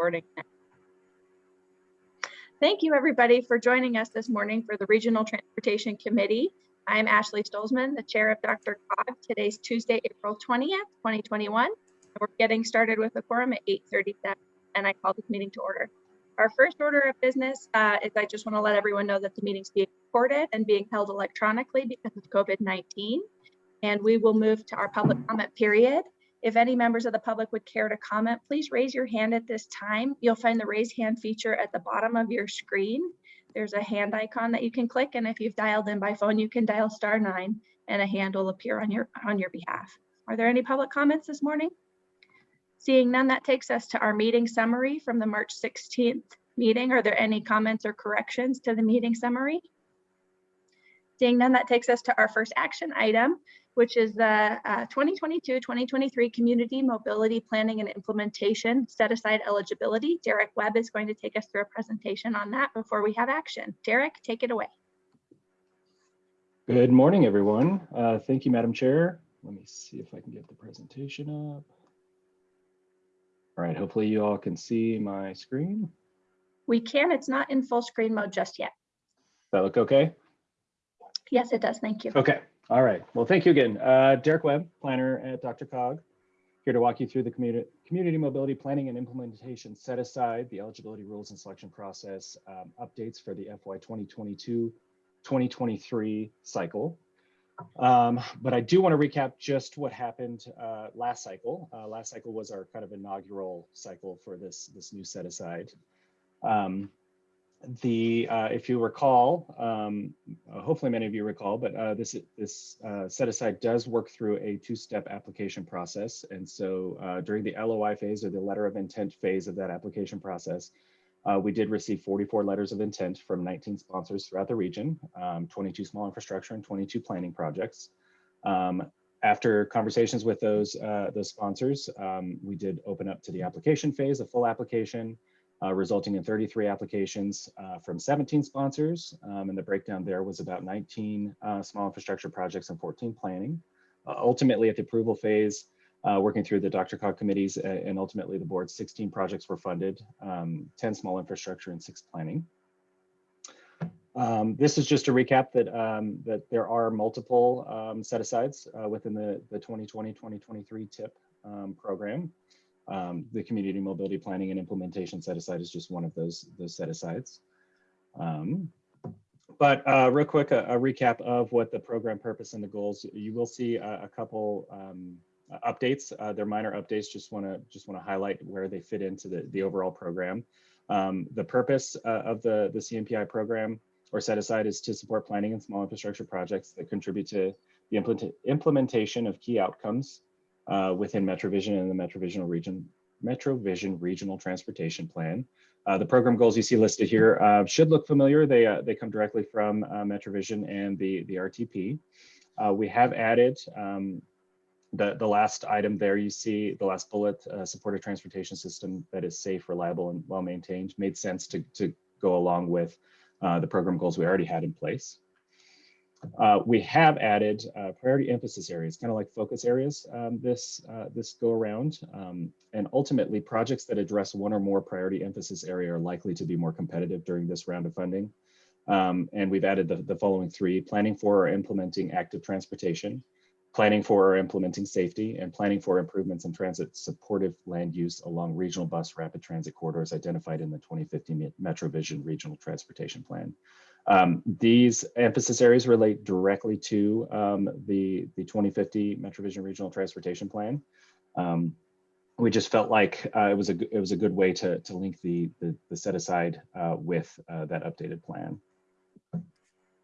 recording. Thank you, everybody, for joining us this morning for the Regional Transportation Committee. I'm Ashley Stolzmann, the chair of Dr. Cog. Today's Tuesday, April 20th, 2021. We're getting started with a quorum at 8.37, and I call this meeting to order. Our first order of business uh, is I just want to let everyone know that the meeting's being recorded and being held electronically because of COVID-19. And we will move to our public comment period. If any members of the public would care to comment, please raise your hand at this time. You'll find the raise hand feature at the bottom of your screen. There's a hand icon that you can click, and if you've dialed in by phone, you can dial star nine and a hand will appear on your, on your behalf. Are there any public comments this morning? Seeing none, that takes us to our meeting summary from the March 16th meeting. Are there any comments or corrections to the meeting summary? Seeing none, that takes us to our first action item, which is the 2022-2023 uh, Community Mobility Planning and Implementation Set Aside Eligibility. Derek Webb is going to take us through a presentation on that before we have action. Derek, take it away. Good morning, everyone. Uh, thank you, Madam Chair. Let me see if I can get the presentation up. All right, hopefully you all can see my screen. We can, it's not in full screen mode just yet. That look okay? Yes, it does, thank you. Okay, all right. Well, thank you again. Uh, Derek Webb, planner at DRCOG, here to walk you through the community, community mobility planning and implementation set aside, the eligibility rules and selection process um, updates for the FY 2022-2023 cycle. Um, but I do want to recap just what happened uh, last cycle. Uh, last cycle was our kind of inaugural cycle for this, this new set aside. Um, the uh, if you recall, um, uh, hopefully many of you recall, but uh, this this uh, set aside does work through a two-step application process. And so uh, during the LOI phase or the letter of intent phase of that application process, uh, we did receive 44 letters of intent from 19 sponsors throughout the region, um, 22 small infrastructure and 22 planning projects. Um, after conversations with those those sponsors, um, we did open up to the application phase, a full application uh, resulting in 33 applications uh, from 17 sponsors. Um, and the breakdown there was about 19 uh, small infrastructure projects and 14 planning. Uh, ultimately, at the approval phase, uh, working through the DRCOG committees and ultimately the board, 16 projects were funded, um, 10 small infrastructure and six planning. Um, this is just a recap that um, that there are multiple um, set-asides uh, within the, the 2020-2023 TIP um, program. Um, the community mobility planning and implementation set aside is just one of those, those set asides. Um, but uh, real quick, a, a, recap of what the program purpose and the goals. You will see a, a couple um, updates. Uh, they're minor updates. Just want to just want to highlight where they fit into the, the overall program. Um, the purpose uh, of the, the CMPI program or set aside is to support planning and small infrastructure projects that contribute to the implement implementation of key outcomes uh, within MetroVision and the MetroVision region, MetroVision Regional Transportation Plan. Uh, the program goals you see listed here uh, should look familiar. They, uh, they come directly from uh, MetroVision and the, the RTP. Uh, we have added um, the, the last item there you see, the last bullet, support a transportation system that is safe, reliable, and well maintained. Made sense to, to go along with the program goals we already had in place. Uh, we have added uh, priority emphasis areas, kind of like focus areas um, this, uh, this go around. Um, and ultimately projects that address one or more priority emphasis area are likely to be more competitive during this round of funding. Um, and we've added the, the following three, planning for or implementing active transportation, planning for or implementing safety, and planning for improvements in transit supportive land use along regional bus rapid transit corridors identified in the 2050 MetroVision Regional Transportation Plan. Um, these emphasis areas relate directly to um, the, the 2050 MetroVision Regional Transportation Plan. Um, we just felt like uh, it was a it was a good way to to link the the, the set aside uh, with uh, that updated plan.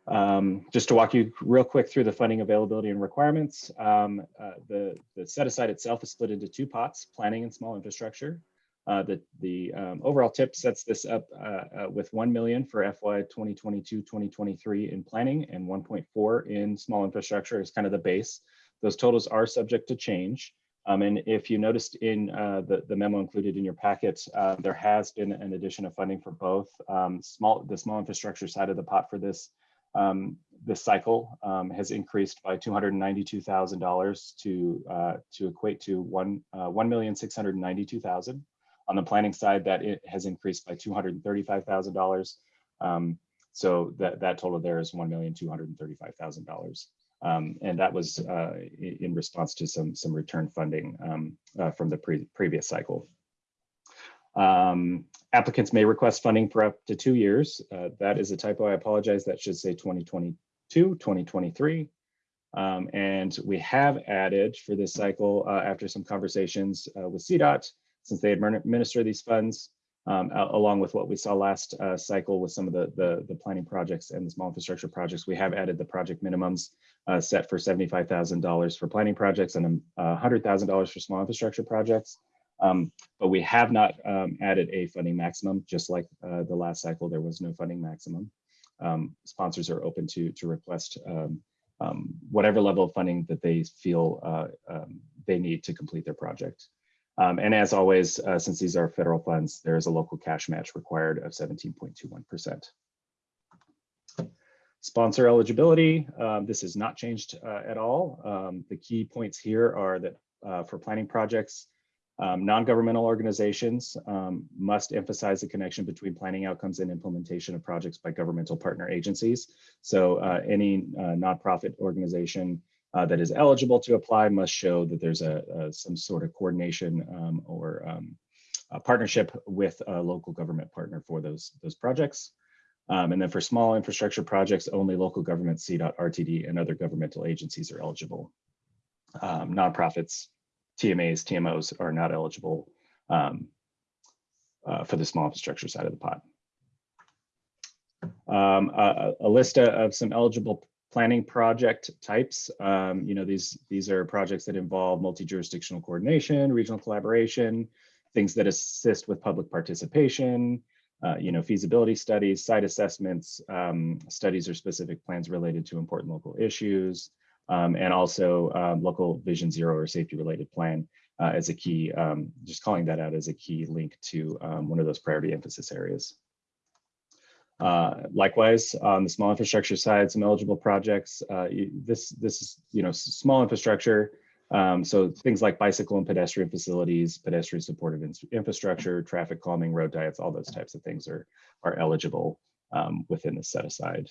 Um, just to walk you real quick through the funding availability and requirements, um, uh, the the set aside itself is split into two pots: planning and small infrastructure. Uh, the the um, overall tip sets this up uh, uh, with 1 million for FY 2022-2023 in planning and 1.4 in small infrastructure is kind of the base. Those totals are subject to change. Um, and if you noticed in uh, the, the memo included in your packet, uh, there has been an addition of funding for both um, small the small infrastructure side of the pot for this um, this cycle um, has increased by $292,000 to to equate to one uh, 1,692,000. On the planning side, that it has increased by $235,000. Um, so that, that total there is $1,235,000. Um, and that was uh, in response to some, some return funding um, uh, from the pre previous cycle. Um, applicants may request funding for up to two years. Uh, that is a typo. I apologize. That should say 2022, 2023. Um, and we have added for this cycle, uh, after some conversations uh, with CDOT, since they administer these funds, um, along with what we saw last uh, cycle with some of the, the, the planning projects and the small infrastructure projects, we have added the project minimums uh, set for $75,000 for planning projects and um, $100,000 for small infrastructure projects. Um, but we have not um, added a funding maximum, just like uh, the last cycle, there was no funding maximum. Um, sponsors are open to, to request um, um, whatever level of funding that they feel uh, they need to complete their project. Um, and as always, uh, since these are federal funds, there is a local cash match required of 17.21%. Sponsor eligibility, um, this has not changed uh, at all. Um, the key points here are that uh, for planning projects, um, non-governmental organizations um, must emphasize the connection between planning outcomes and implementation of projects by governmental partner agencies. So uh, any uh, nonprofit organization uh, that is eligible to apply must show that there's a, a some sort of coordination um, or um, partnership with a local government partner for those those projects. Um, and then for small infrastructure projects, only local government, CDOT, RTD, and other governmental agencies are eligible. Um, nonprofits, TMAs, TMOs are not eligible um, uh, for the small infrastructure side of the pot. Um, a, a list of some eligible planning project types. Um, you know, these, these are projects that involve multi-jurisdictional coordination, regional collaboration, things that assist with public participation, uh, you know, feasibility studies, site assessments, um, studies or specific plans related to important local issues, um, and also um, local vision zero or safety related plan uh, as a key, um, just calling that out as a key link to um, one of those priority emphasis areas. Uh, likewise, on the small infrastructure side, some eligible projects. Uh, this, this is, you know, small infrastructure. Um, so things like bicycle and pedestrian facilities, pedestrian supportive in- infrastructure, traffic calming, road diets, all those types of things are, are eligible um, within the set aside.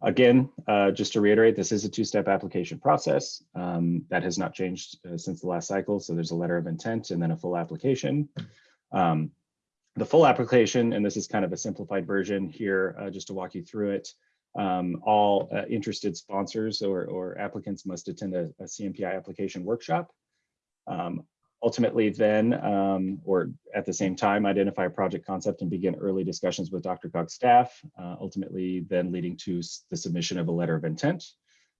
Again, uh, just to reiterate, this is a two-step application process. Um, that has not changed uh, since the last cycle. So there's a letter of intent and then a full application. Um, the full application, and this is kind of a simplified version here, uh, just to walk you through it. Um, all uh, interested sponsors or, or applicants must attend a, a CMPI application workshop. Um, ultimately then, um, or at the same time, identify a project concept and begin early discussions with DRCOG staff, uh, ultimately then leading to the submission of a letter of intent.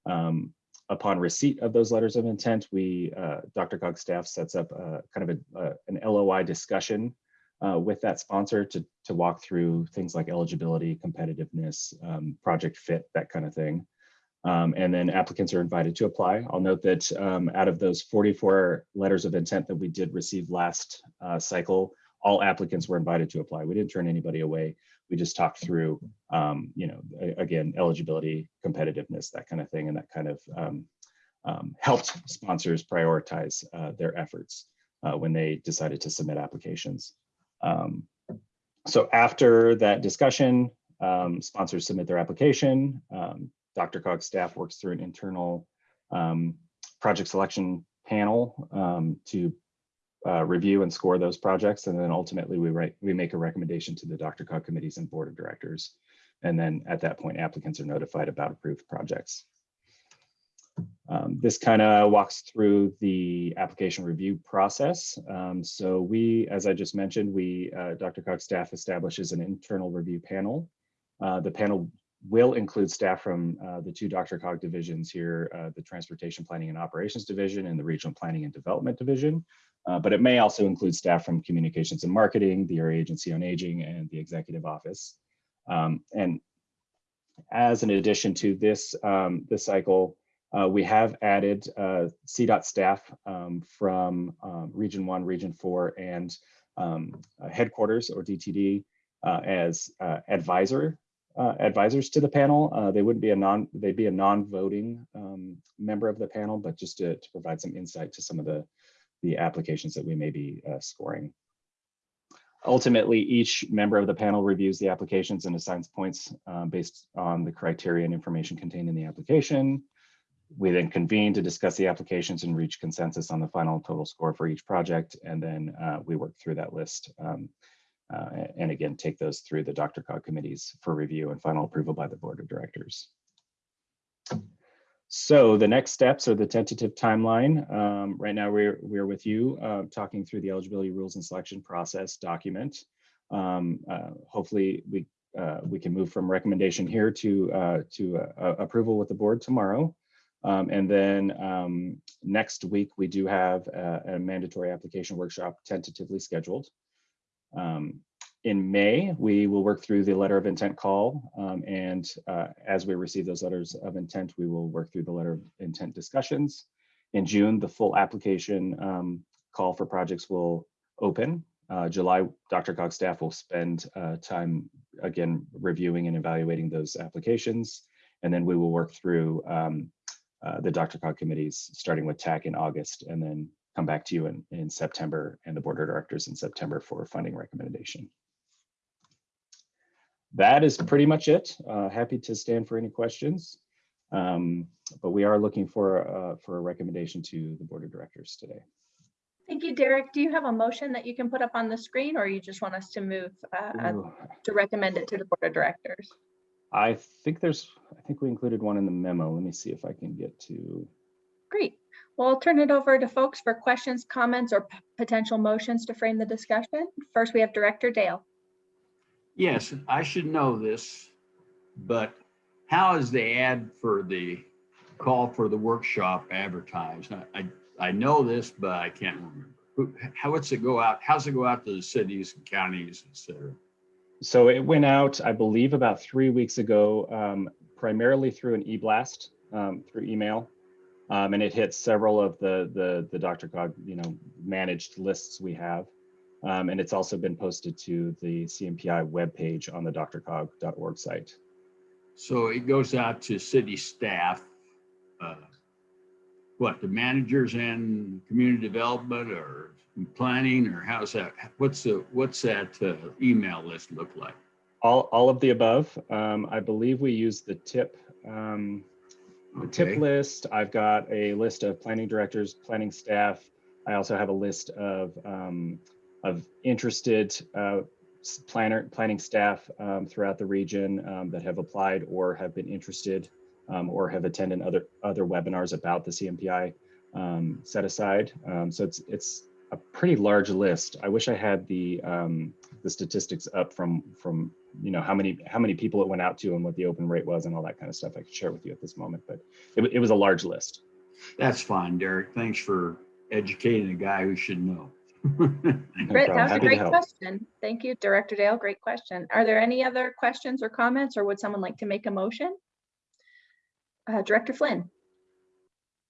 Um, upon receipt of those letters of intent, we, uh, DRCOG staff sets up a, kind of a, a- an LOI discussion uh, with that sponsor to, to walk through things like eligibility, competitiveness, um, project fit, that kind of thing. Um, and then applicants are invited to apply. I'll note that um, out of those 44 letters of intent that we did receive last uh, cycle, all applicants were invited to apply. We didn't turn anybody away. We just talked through, um, you know, again, eligibility, competitiveness, that kind of thing, and that kind of um, um, helped sponsors prioritize uh, their efforts uh, when they decided to submit applications. Um, so after that discussion, um, sponsors submit their application. Um, DRCOG's staff works through an internal um, project selection panel um, to uh, review and score those projects. And then ultimately we write, we make a recommendation to the DRCOG committees and board of directors. And then at that point, applicants are notified about approved projects. Um, this kind of walks through the application review process. Um, so we, as I just mentioned, we, uh, DRCOG staff establishes an internal review panel. Uh, the panel will include staff from uh, the two DRCOG divisions here, uh, the Transportation Planning and Operations Division and the Regional Planning and Development Division. Uh, but it may also include staff from Communications and Marketing, the Area Agency on Aging, and the Executive Office. Um, and as an addition to this, um, this cycle, uh, we have added uh, CDOT staff um, from um, Region 1, Region 4, and um, uh, headquarters or DTD uh, as uh, advisor uh, advisors to the panel. They wouldn't be a non, they'd be a non-voting um, member of the panel, but just to, to provide some insight to some of the the applications that we may be scoring. Ultimately, each member of the panel reviews the applications and assigns points based on the criteria and information contained in the application. We then convene to discuss the applications and reach consensus on the final total score for each project. And then uh, we work through that list. um, uh, and again, take those through the DRCOG committees for review and final approval by the board of directors. So the next steps are the tentative timeline. Um, right now, we're we're with you uh, talking through the eligibility rules and selection process document. Um, uh, hopefully, we uh, we can move from recommendation here to uh, to uh, approval with the board tomorrow. Um, and then um, next week, we do have a, a mandatory application workshop tentatively scheduled. Um, in May, we will work through the letter of intent call. um, and uh, as we receive those letters of intent, we will work through the letter of intent discussions. In June, the full application um, call for projects will open. Uh, July, DRCOG staff will spend uh, time again reviewing and evaluating those applications. And then we will work through um, uh, the DRCOG committees, starting with TAC in August, and then come back to you in, in September and the board of directors in September for a funding recommendation. That is pretty much it. Uh, happy to stand for any questions. Um, but we are looking for, uh, for a recommendation to the board of directors today. Thank you, Derek. Do you have a motion that you can put up on the screen or you just want us to move uh, to recommend it to the board of directors? I think there's, I think we included one in the memo. Let me see if I can get to, Great. Well, I'll turn it over to folks for questions, comments, or potential motions to frame the discussion. First, we have Director Dale. Yes, I should know this, but how is the ad for the call for the workshop advertised? I, I, I know this, but I can't remember. How, what's it go out? How's it go out to the cities and counties, et cetera? So it went out, I believe about three weeks ago, um, primarily through an e-blast, um, through email. Um, and it hit several of the, the, the DRCOG, you know, managed lists we have. Um, and it's also been posted to the CMPI webpage on the drcog.org site. So it goes out to city staff. uh, What, the managers and community development or planning or how's that? What's the, what's that uh, email list look like? All, all of the above. Um, I believe we use the tip, um, the tip list. I've got a list of planning directors, planning staff. I also have a list of, um, of interested, uh, planner, planning staff, um, throughout the region, um, that have applied or have been interested, um, or have attended other, other webinars about the CMPI, um, set aside. Um, so it's, it's a pretty large list. I wish I had the, um, the statistics up from, from, you know, how many, how many people it went out to and what the open rate was and all that kind of stuff I could share with you at this moment, but it, it was a large list. That's fine, Derek. Thanks for educating a guy who should know. No Great, problem. that was a Happy to great question. Thank you, Director Dale. Great question. Are there any other questions or comments, or would someone like to make a motion? Uh, Director Flynn.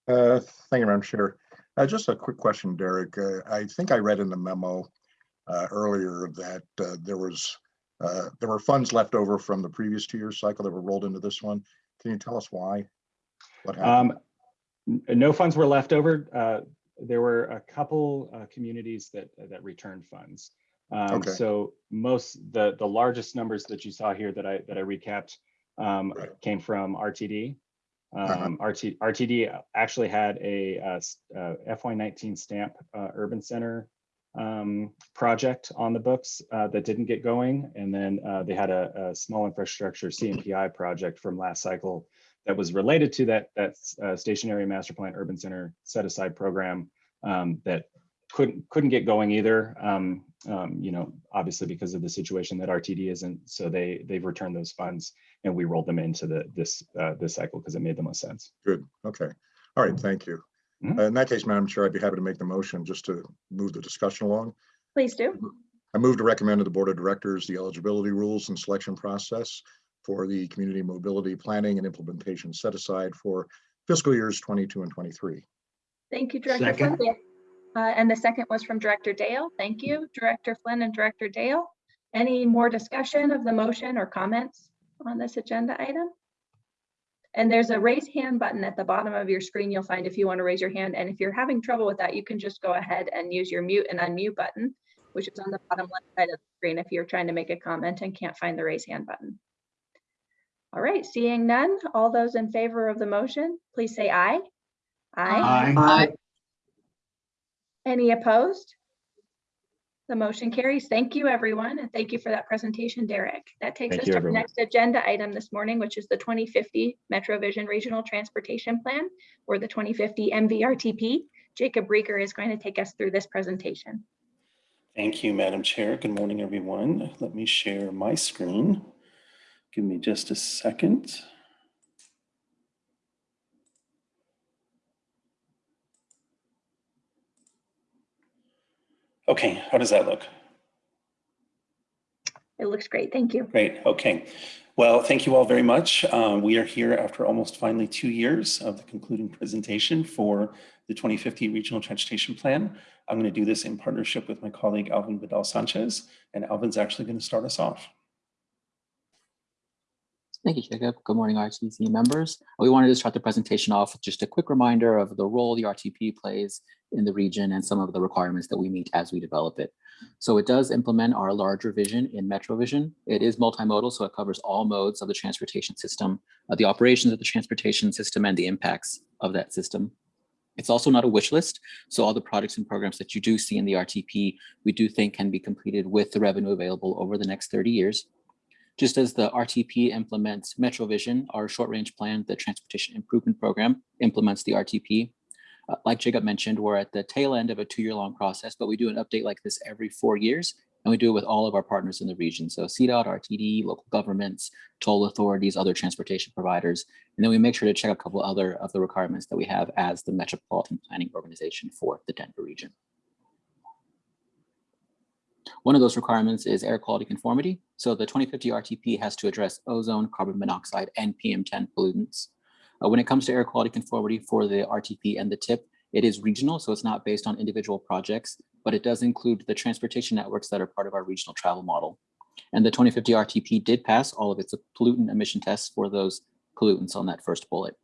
Uh, Thank you, Madam Chair. Uh, Just a quick question, Derek. Uh, I think I read in the memo uh, earlier that uh, there was, uh, there were funds left over from the previous two-year cycle that were rolled into this one. Can you tell us why? What happened? Um, no funds were left over. Uh, there were a couple, uh, communities that, that returned funds. Um, Okay. so most, the, the largest numbers that you saw here that I, that I recapped, um, Right. came from RTD. Uh-huh. Um, RT, RTD actually had a, uh, uh, FY nineteen stamp, uh, urban center, um, project on the books, uh, that didn't get going. And then, uh, they had a, a small infrastructure CMPI project from last cycle that was related to that, that, uh, station area master plan urban center set aside program, um, that couldn't, couldn't get going either. Um, um, you know, obviously because of the situation that RTD isn't, so they, they've returned those funds and we rolled them into the, this, uh, this cycle because it made the most sense. Good, okay. All right, thank you. Mhm. Uh, In that case, Madam Chair, I'd be happy to make the motion just to move the discussion along. Please do. I move to recommend to the Board of Directors the eligibility rules and selection process for the community mobility planning and implementation set aside for fiscal years 22 and 23. Thank you, Director Flynn. Uh, And the second was from Director Dale. Thank you, Director Flynn and Director Dale. Any more discussion of the motion or comments on this agenda item? And there's a raise hand button at the bottom of your screen you'll find if you want to raise your hand. And if you're having trouble with that, you can just go ahead and use your mute and unmute button, which is on the bottom left side of the screen if you're trying to make a comment and can't find the raise hand button. All right, seeing none, all those in favor of the motion, please say aye. Aye. Aye. Any opposed? The motion carries. Thank you, everyone, and thank you for that presentation, Derek. That takes Thank us you, to the next agenda item this morning, which is the 2050 MetroVision Regional Transportation Plan or the 2050 MVRTP. Jacob Riger is going to take us through this presentation. Thank you, Madam Chair. Good morning, everyone. Let me share my screen. Give me just a second. Okay, how does that look? It looks great. Thank you. Great, okay. Well, thank you all very much. Um, we are here after almost finally two years of the concluding presentation for the 2050 Regional Transportation Plan. I'm going to do this in partnership with my colleague Alvin Vidal Sanchez, and Alvin's actually going to start us off. Thank you, Jacob. Good morning, RTC members. We wanted to start the presentation off with just a quick reminder of the role the RTP plays in the region and some of the requirements that we meet as we develop it. So it does implement our larger vision in MetroVision. It is multimodal, so it covers all modes of the transportation system, uh, the operations of the transportation system and the impacts of that system. It's also not a wish list. So all the products and programs that you do see in the RTP, we do think can be completed with the revenue available over the next 30 years. Just as the RTP implements MetroVision, our short range plan, the Transportation Improvement Program implements the RTP. Uh, like Jacob mentioned, we're at the tail end of a two year long process, but we do an update like this every four years. And we do it with all of our partners in the region. So CDOT, RTD, local governments, toll authorities, other transportation providers. And then we make sure to check a couple other of the requirements that we have as the Metropolitan Planning Organization for the Denver region. One of those requirements is air quality conformity. So the 2050 RTP has to address ozone, carbon monoxide, and PM10 pollutants. Uh, when it comes to air quality conformity for the RTP and the TIP, it is regional, so it's not based on individual projects, but it does include the transportation networks that are part of our regional travel model. And the 2050 RTP did pass all of its pollutant emission tests for those pollutants on that first bullet.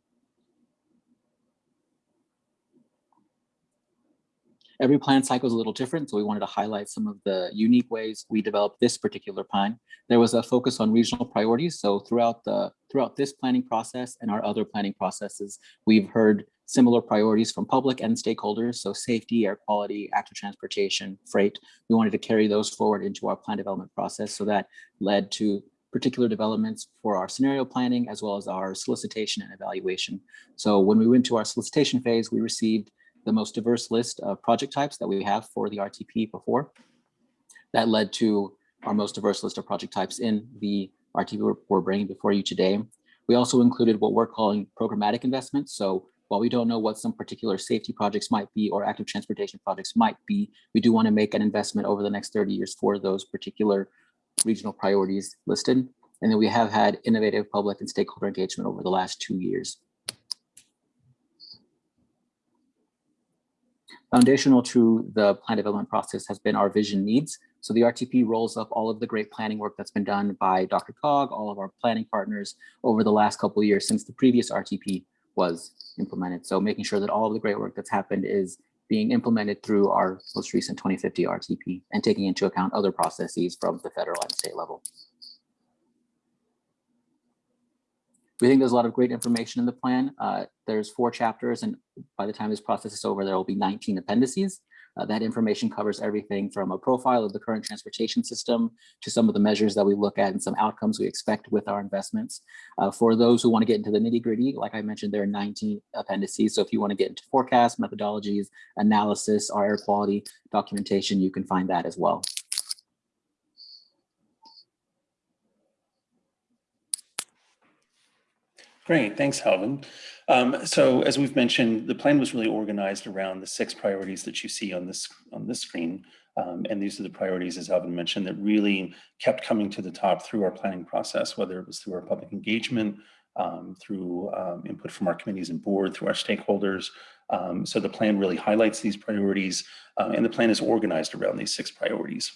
Every plan cycle is a little different, so we wanted to highlight some of the unique ways we developed this particular plan. There was a focus on regional priorities, so throughout the throughout this planning process and our other planning processes, we've heard similar priorities from public and stakeholders, so safety, air quality, active transportation, freight. We wanted to carry those forward into our plan development process, so that led to particular developments for our scenario planning as well as our solicitation and evaluation. So when we went to our solicitation phase, we received the most diverse list of project types that we have for the RTP before. That led to our most diverse list of project types in the RTP we're- bringing before you today. We also included what we're calling programmatic investments. So while we don't know what some particular safety projects might be or active transportation projects might be, we do want to make an investment over the next 30 years for those particular regional priorities listed. And then we have had innovative public and stakeholder engagement over the last two years. Foundational to the plan development process has been our vision needs. So the RTP rolls up all of the great planning work that's been done by DRCOG, all of our planning partners over the last couple of years since the previous RTP was implemented. So making sure that all of the great work that's happened is being implemented through our most recent 2050 RTP and taking into account other processes from the federal and state level. We think there's a lot of great information in the plan. Uh, there's four chapters, and by the time this process is over, there will be 19 appendices. Uh, that information covers everything from a profile of the current transportation system to some of the measures that we look at and some outcomes we expect with our investments. Uh, for those who want to get into the nitty gritty, like I mentioned, there are 19 appendices. So if you want to get into forecast methodologies, analysis, our air quality documentation, you can find that as well. Great, thanks, Alvin. Um, so as we've mentioned, the plan was really organized around the six priorities that you see on this on this screen. Um, and these are the priorities, as Alvin mentioned, that really kept coming to the top through our planning process, whether it was through our public engagement, um, through um, input from our committees and board, through our stakeholders. Um, so the plan really highlights these priorities, uh, and the plan is organized around these six priorities.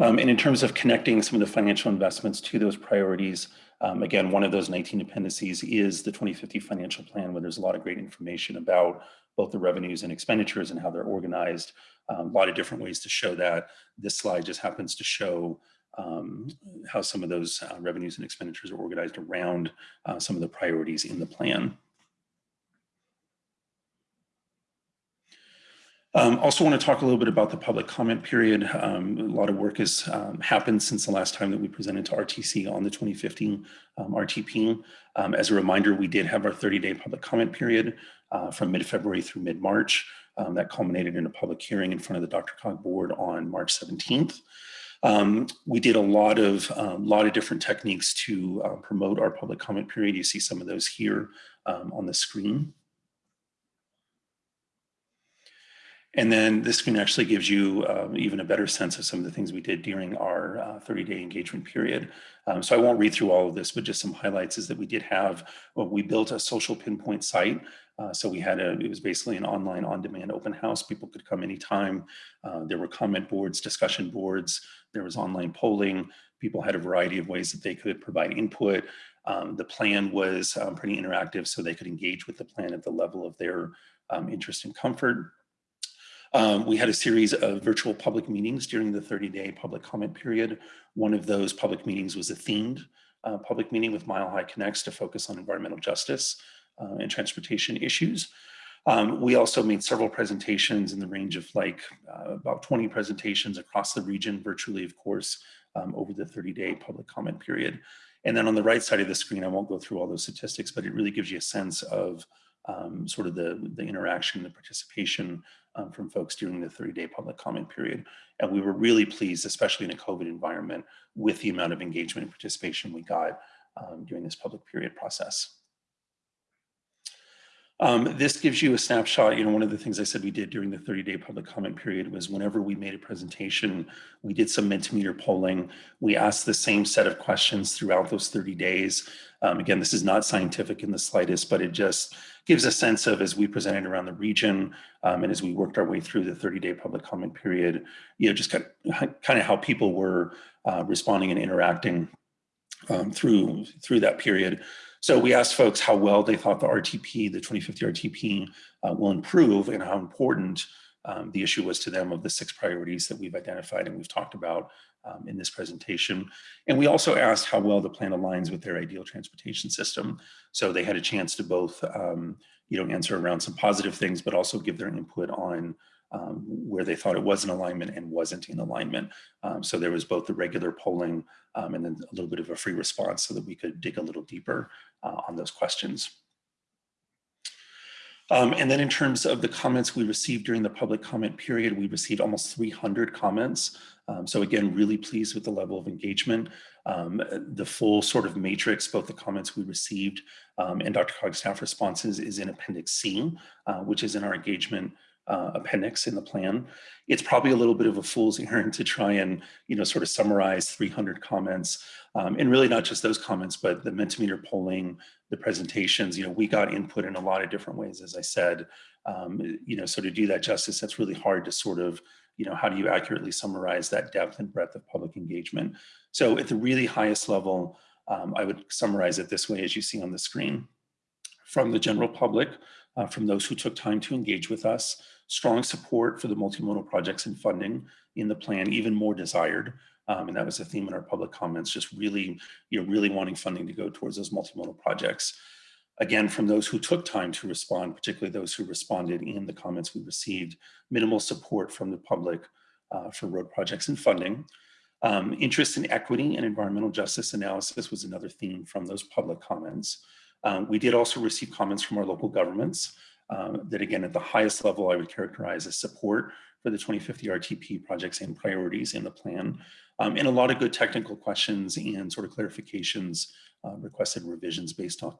Um, and in terms of connecting some of the financial investments to those priorities, um, again, one of those 19 appendices is the 2050 financial plan, where there's a lot of great information about both the revenues and expenditures and how they're organized. Um, a lot of different ways to show that. This slide just happens to show um, how some of those uh, revenues and expenditures are organized around uh, some of the priorities in the plan. Um, also want to talk a little bit about the public comment period. Um, a lot of work has um, happened since the last time that we presented to RTC on the 2015 um, RTP. Um, as a reminder, we did have our 30-day public comment period uh, from mid-February through mid-March. Um, that culminated in a public hearing in front of the DRCOG board on March 17th. we did a lot of lot of different techniques to uh, promote our public comment period. You see some of those here on the screen. And then this screen actually gives you um, even a better sense of some of the things we did during our 30-day uh, engagement period. Um, so I won't read through all of this, but just some highlights is that we did have, well, we built a social pinpoint site. Uh, so we had a, it was basically an online on-demand open house. People could come anytime. Uh, there were comment boards, discussion boards. There was online polling. People had a variety of ways that they could provide input. Um, the plan was um, pretty interactive, so they could engage with the plan at the level of their um, interest and comfort. Um, we had a series of virtual public meetings during the 30-day public comment period. One of those public meetings was a themed uh, public meeting with Mile High Connects to focus on environmental justice uh, and transportation issues. Um, we also made several presentations in the range of like uh, about 20 presentations across the region, virtually, of course, um, over the 30-day public comment period. And then on the right side of the screen, I won't go through all those statistics, but it really gives you a sense of um, sort of the, the interaction, the participation um, from folks during the 30-day public comment period. And we were really pleased, especially in a COVID environment, with the amount of engagement and participation we got um, during this public period process. Um, this gives you a snapshot. You know, one of the things I said we did during the 30-day public comment period was whenever we made a presentation, we did some Mentimeter polling. We asked the same set of questions throughout those 30 days. Um, again, this is not scientific in the slightest, but it just gives a sense of as we presented around the region um, and as we worked our way through the 30-day public comment period, you know, just kind of, kind of how people were uh, responding and interacting um, through through that period. So we asked folks how well they thought the RTP, the 2050 RTP uh, will improve and how important um, the issue was to them of the six priorities that we've identified and we've talked about um, in this presentation. And we also asked how well the plan aligns with their ideal transportation system. So they had a chance to both, um, you know, answer around some positive things, but also give their input on um, where they thought it was in alignment and wasn't in alignment. Um, so there was both the regular polling um, and then a little bit of a free response so that we could dig a little deeper uh, on those questions. Um, and then in terms of the comments we received during the public comment period, we received almost 300 comments. Um, so again, really pleased with the level of engagement. Um, the full sort of matrix, both the comments we received um, and DRCOG's staff responses is in Appendix C, uh, which is in our engagement uh, appendix in the plan. It's probably a little bit of a fool's errand to try and, you know, sort of summarize 300 comments um, and really not just those comments, but the Mentimeter polling, the presentations, you know, we got input in a lot of different ways, as I said, um, you know, so to do that justice, that's really hard to sort of, you know, how do you accurately summarize that depth and breadth of public engagement? So at the really highest level, um, I would summarize it this way, as you see on the screen. From the general public, uh, from those who took time to engage with us, strong support for the multimodal projects and funding in the plan, even more desired. Um, and that was a theme in our public comments, just really, you know, really wanting funding to go towards those multimodal projects. Again, from those who took time to respond, particularly those who responded in the comments we received, minimal support from the public uh, for road projects and funding. Um, interest in equity and environmental justice analysis was another theme from those public comments. Um, we did also receive comments from our local governments um, that again, at the highest level, I would characterize as support for the 2050 RTP projects and priorities in the plan. Um, and a lot of good technical questions and sort of clarifications, uh, requested revisions based on,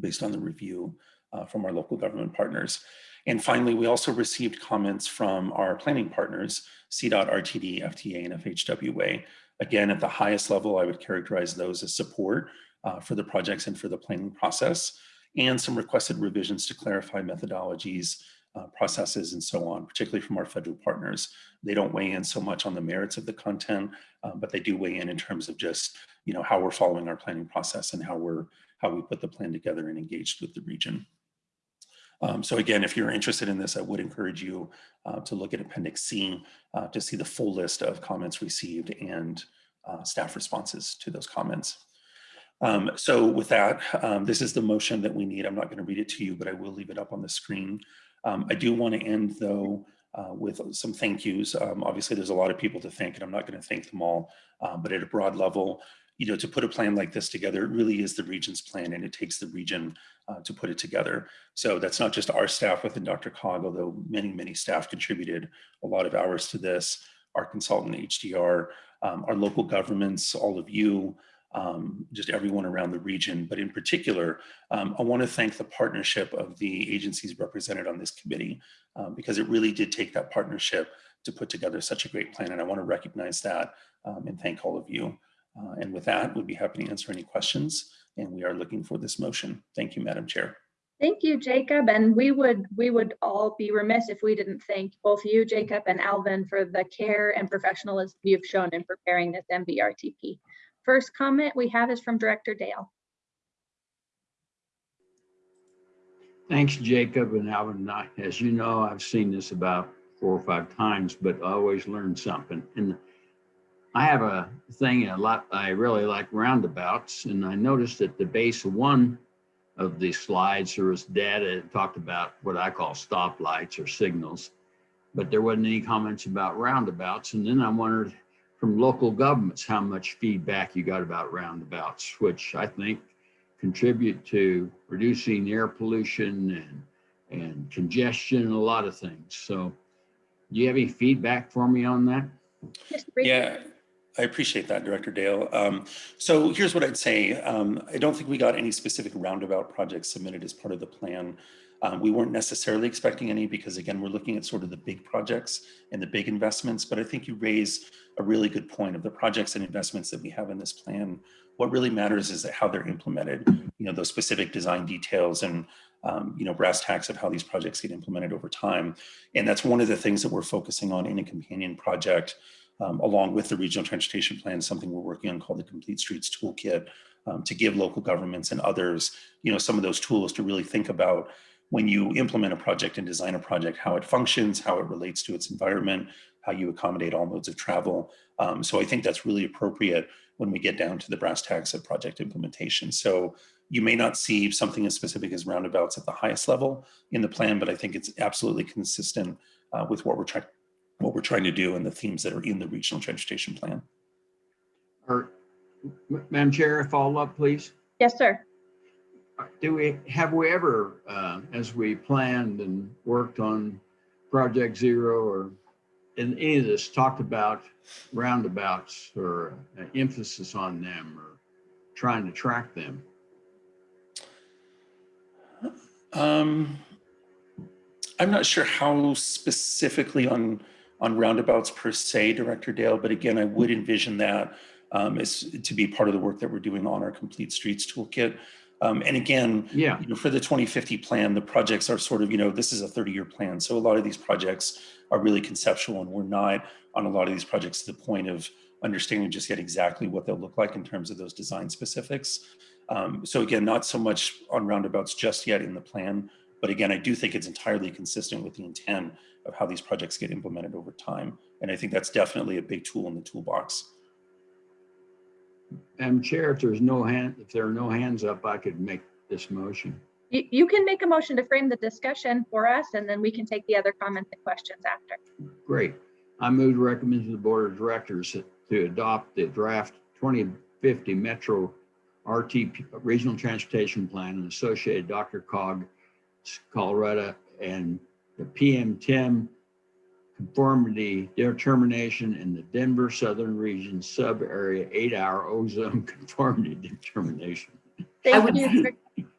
based on the review uh, from our local government partners. And finally, we also received comments from our planning partners, CDOT, RTD, FTA, and FHWA. Again, at the highest level, I would characterize those as support uh, for the projects and for the planning process and some requested revisions to clarify methodologies, uh, processes, and so on, particularly from our federal partners. They don't weigh in so much on the merits of the content, uh, but they do weigh in in terms of just, you know, how we're following our planning process and how we're, how we put the plan together and engaged with the region. Um, so again, if you're interested in this, I would encourage you uh, to look at Appendix C uh, to see the full list of comments received and uh, staff responses to those comments. Um, so with that, um, this is the motion that we need. I'm not going to read it to you, but I will leave it up on the screen. Um, I do want to end though uh, with some thank yous. Um, obviously, there's a lot of people to thank, and I'm not going to thank them all. Um, but at a broad level, you know, to put a plan like this together, it really is the region's plan, and it takes the region uh, to put it together. So that's not just our staff within DRCOG, although many, many staff contributed a lot of hours to this. Our consultant HDR, um, our local governments, all of you, um, just everyone around the region. But in particular, um, I want to thank the partnership of the agencies represented on this committee um, because it really did take that partnership to put together such a great plan. And I want to recognize that um, and thank all of you. Uh, and with that, we'd be happy to answer any questions. And we are looking for this motion. Thank you, Madam Chair. Thank you, Jacob. And we would we would all be remiss if we didn't thank both you, Jacob, and Alvin for the care and professionalism you've shown in preparing this MVRTP. First comment we have is from Director Dale. Thanks, Jacob and Alvin. As you know, I've seen this about four or five times, but I always learn something. And I have a thing a lot, I really like roundabouts, and I noticed at the base of one of the slides, there was data that talked about what I call stoplights or signals, but there wasn't any comments about roundabouts. And then I wondered from local governments, how much feedback you got about roundabouts, which I think contribute to reducing air pollution and, and congestion and a lot of things. So do you have any feedback for me on that? Yeah, I appreciate that, Director Dale. Um, so here's what I'd say. Um, I don't think we got any specific roundabout projects submitted as part of the plan. Um, we weren't necessarily expecting any because again, we're looking at sort of the big projects and the big investments, but I think you raise a really good point of the projects and investments that we have in this plan. What really matters is how they're implemented, you know, those specific design details and, um, you know, brass tacks of how these projects get implemented over time. And that's one of the things that we're focusing on in a companion project um, along with the regional transportation plan, something we're working on called the Complete Streets Toolkit um, to give local governments and others, you know, some of those tools to really think about when you implement a project and design a project, how it functions, how it relates to its environment, how you accommodate all modes of travel. Um, so I think that's really appropriate when we get down to the brass tacks of project implementation. So you may not see something as specific as roundabouts at the highest level in the plan, but I think it's absolutely consistent uh, with what we're trying what we're trying to do and the themes that are in the regional transportation plan. Or, Madam Chair, a follow up, please. Yes, sir. Do we, have we ever, uh, as we planned and worked on Project Zero or in any of this, talked about roundabouts or an emphasis on them or trying to track them? Um, I'm not sure how specifically on on roundabouts per se, Director Dale, but again, I would envision that um, as to be part of the work that we're doing on our Complete Streets Toolkit. Um, and again, Yeah, you know, for the 2050 plan, the projects are sort of, you know, this is a 30-year plan. So a lot of these projects are really conceptual and we're not on a lot of these projects to the point of understanding just yet exactly what they'll look like in terms of those design specifics. Um, so again, not so much on roundabouts just yet in the plan, but again, I do think it's entirely consistent with the intent of how these projects get implemented over time. And I think that's definitely a big tool in the toolbox. Madam Chair, if there's no hand, if there are no hands up, I could make this motion. You, you can make a motion to frame the discussion for us and then we can take the other comments and questions after. Great. I move to recommend to the Board of Directors to adopt the draft 2050 Metro RT Regional Transportation Plan and associated DRCOG, Colorado, and the PM 10 conformity determination in the Denver Southern Region sub-area eight-hour ozone conformity determination. Thank would- you.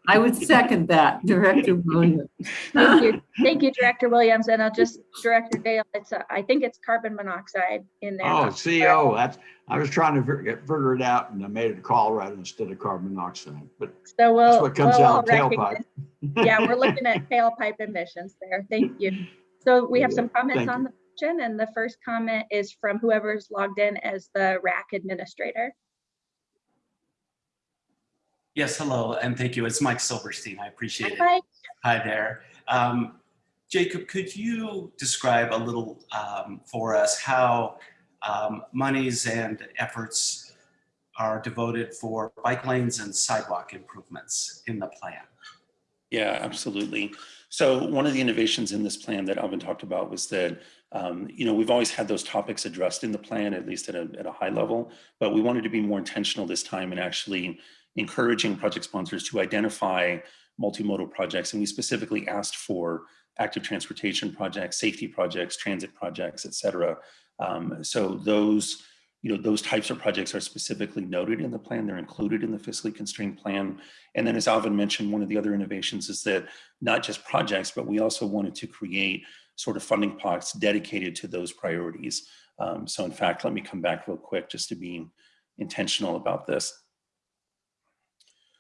I would second that, Director Williams. Thank you. Thank you, Director Williams. And I'll just, Director Dale, it's, a- I think it's carbon monoxide in there. Oh, CO, that's, I was trying to figure figure it out and I made it Colorado instead of carbon monoxide, but So we'll. that's what comes we'll out all of tailpipe. Yeah, we're looking at tailpipe emissions there. Thank you. So we have some comments Thank on, the question, and the first comment is from whoever's logged in as the RAC administrator. Yes, hello, and thank you. It's Mike Silverstein. I appreciate it. Hi. Hi there. Um, Jacob, could you describe a little um, for us how um, monies and efforts are devoted for bike lanes and sidewalk improvements in the plan? Yeah, absolutely. So one of the innovations in this plan that Alvin talked about was that, um, you know, we've always had those topics addressed in the plan, at least at a, at a high level, but we wanted to be more intentional this time and actually encouraging project sponsors to identify multimodal projects. And we specifically asked for active transportation projects, safety projects, transit projects, et cetera. Um, so those, you know, those types of projects are specifically noted in the plan. They're included in the fiscally constrained plan. And then as Alvin mentioned, one of the other innovations is that not just projects, but we also wanted to create sort of funding pots dedicated to those priorities. Um, so in fact, let me come back real quick just to be intentional about this.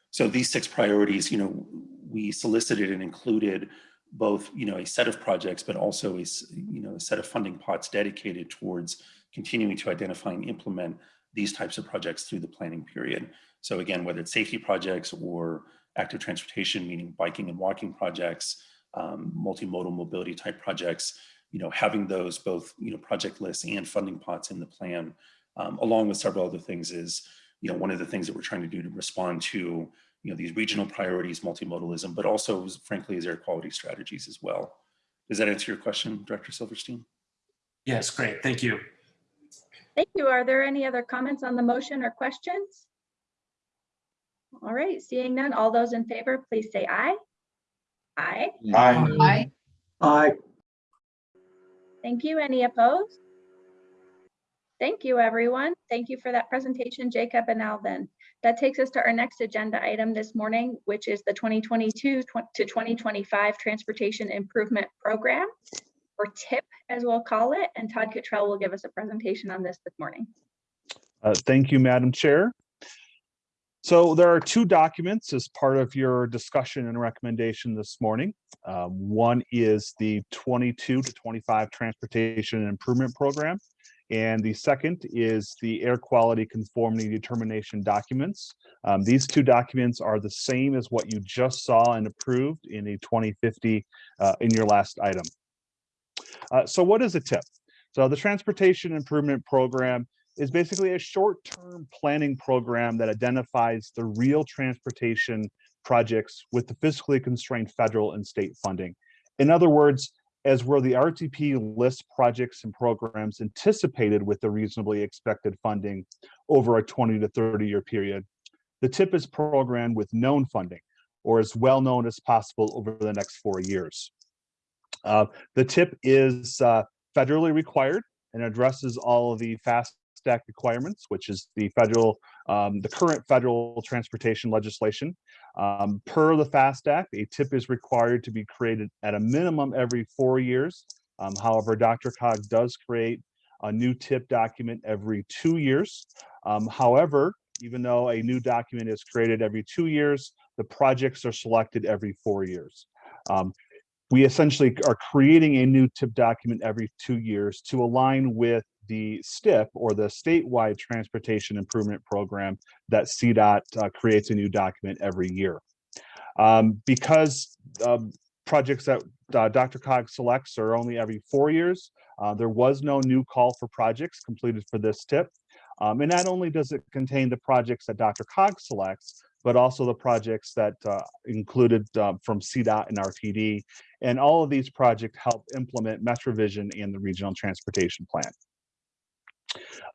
So these six priorities, you know, we solicited and included both, you know, a set of projects, but also a, you know, a set of funding pots dedicated towards continuing to identify and implement these types of projects through the planning period. So again, whether it's safety projects or active transportation, meaning biking and walking projects, um, multimodal mobility type projects, you know, having those both, you know, project lists and funding pots in the plan, um, along with several other things is, you know, one of the things that we're trying to do to respond to, you know, these regional priorities, multimodalism, but also frankly, as air quality strategies as well. Does that answer your question, Director Silverstein? Yes, great. Thank you. Thank you. Are there any other comments on the motion or questions? All right, seeing none, all those in favor, please say aye. Aye. Aye. Aye. Aye. Thank you. Any opposed? Thank you, everyone. Thank you for that presentation, Jacob and Alvin. That takes us to our next agenda item this morning, which is the 2022 to 2025 Transportation Improvement Program, or TIP, as we'll call it. And Todd Cottrell will give us a presentation on this this morning. Uh, Thank you, Madam Chair. So there are two documents as part of your discussion and recommendation this morning. Um, One is the 22 to 25 Transportation Improvement Program. And the second is the Air Quality Conformity Determination documents. Um, These two documents are the same as what you just saw and approved in the 2050 uh, in your last item. Uh, So what is a TIP? So the Transportation Improvement Program is basically a short-term planning program that identifies the real transportation projects with the fiscally constrained federal and state funding. In other words, as where the RTP lists projects and programs anticipated with the reasonably expected funding over a 20 to 30 year period. The TIP is programmed with known funding or as well known as possible over the next four years. Uh, the TIP is uh, federally required and addresses all of the FAST Act requirements, which is the federal, um, the current federal transportation legislation. Um, per the FAST Act, a TIP is required to be created at a minimum every four years. Um, however, DRCOG does create a new TIP document every two years. Um, however, even though a new document is created every two years, the projects are selected every four years. Um, we essentially are creating a new TIP document every two years to align with the STIP or the statewide transportation improvement program that CDOT uh, creates a new document every year. Um, because um, projects that uh, DRCOG selects are only every four years, uh, there was no new call for projects completed for this TIP. Um, and not only does it contain the projects that DRCOG selects, but also the projects that uh, included uh, from CDOT and RTD. And all of these projects help implement MetroVision and the Regional Transportation Plan.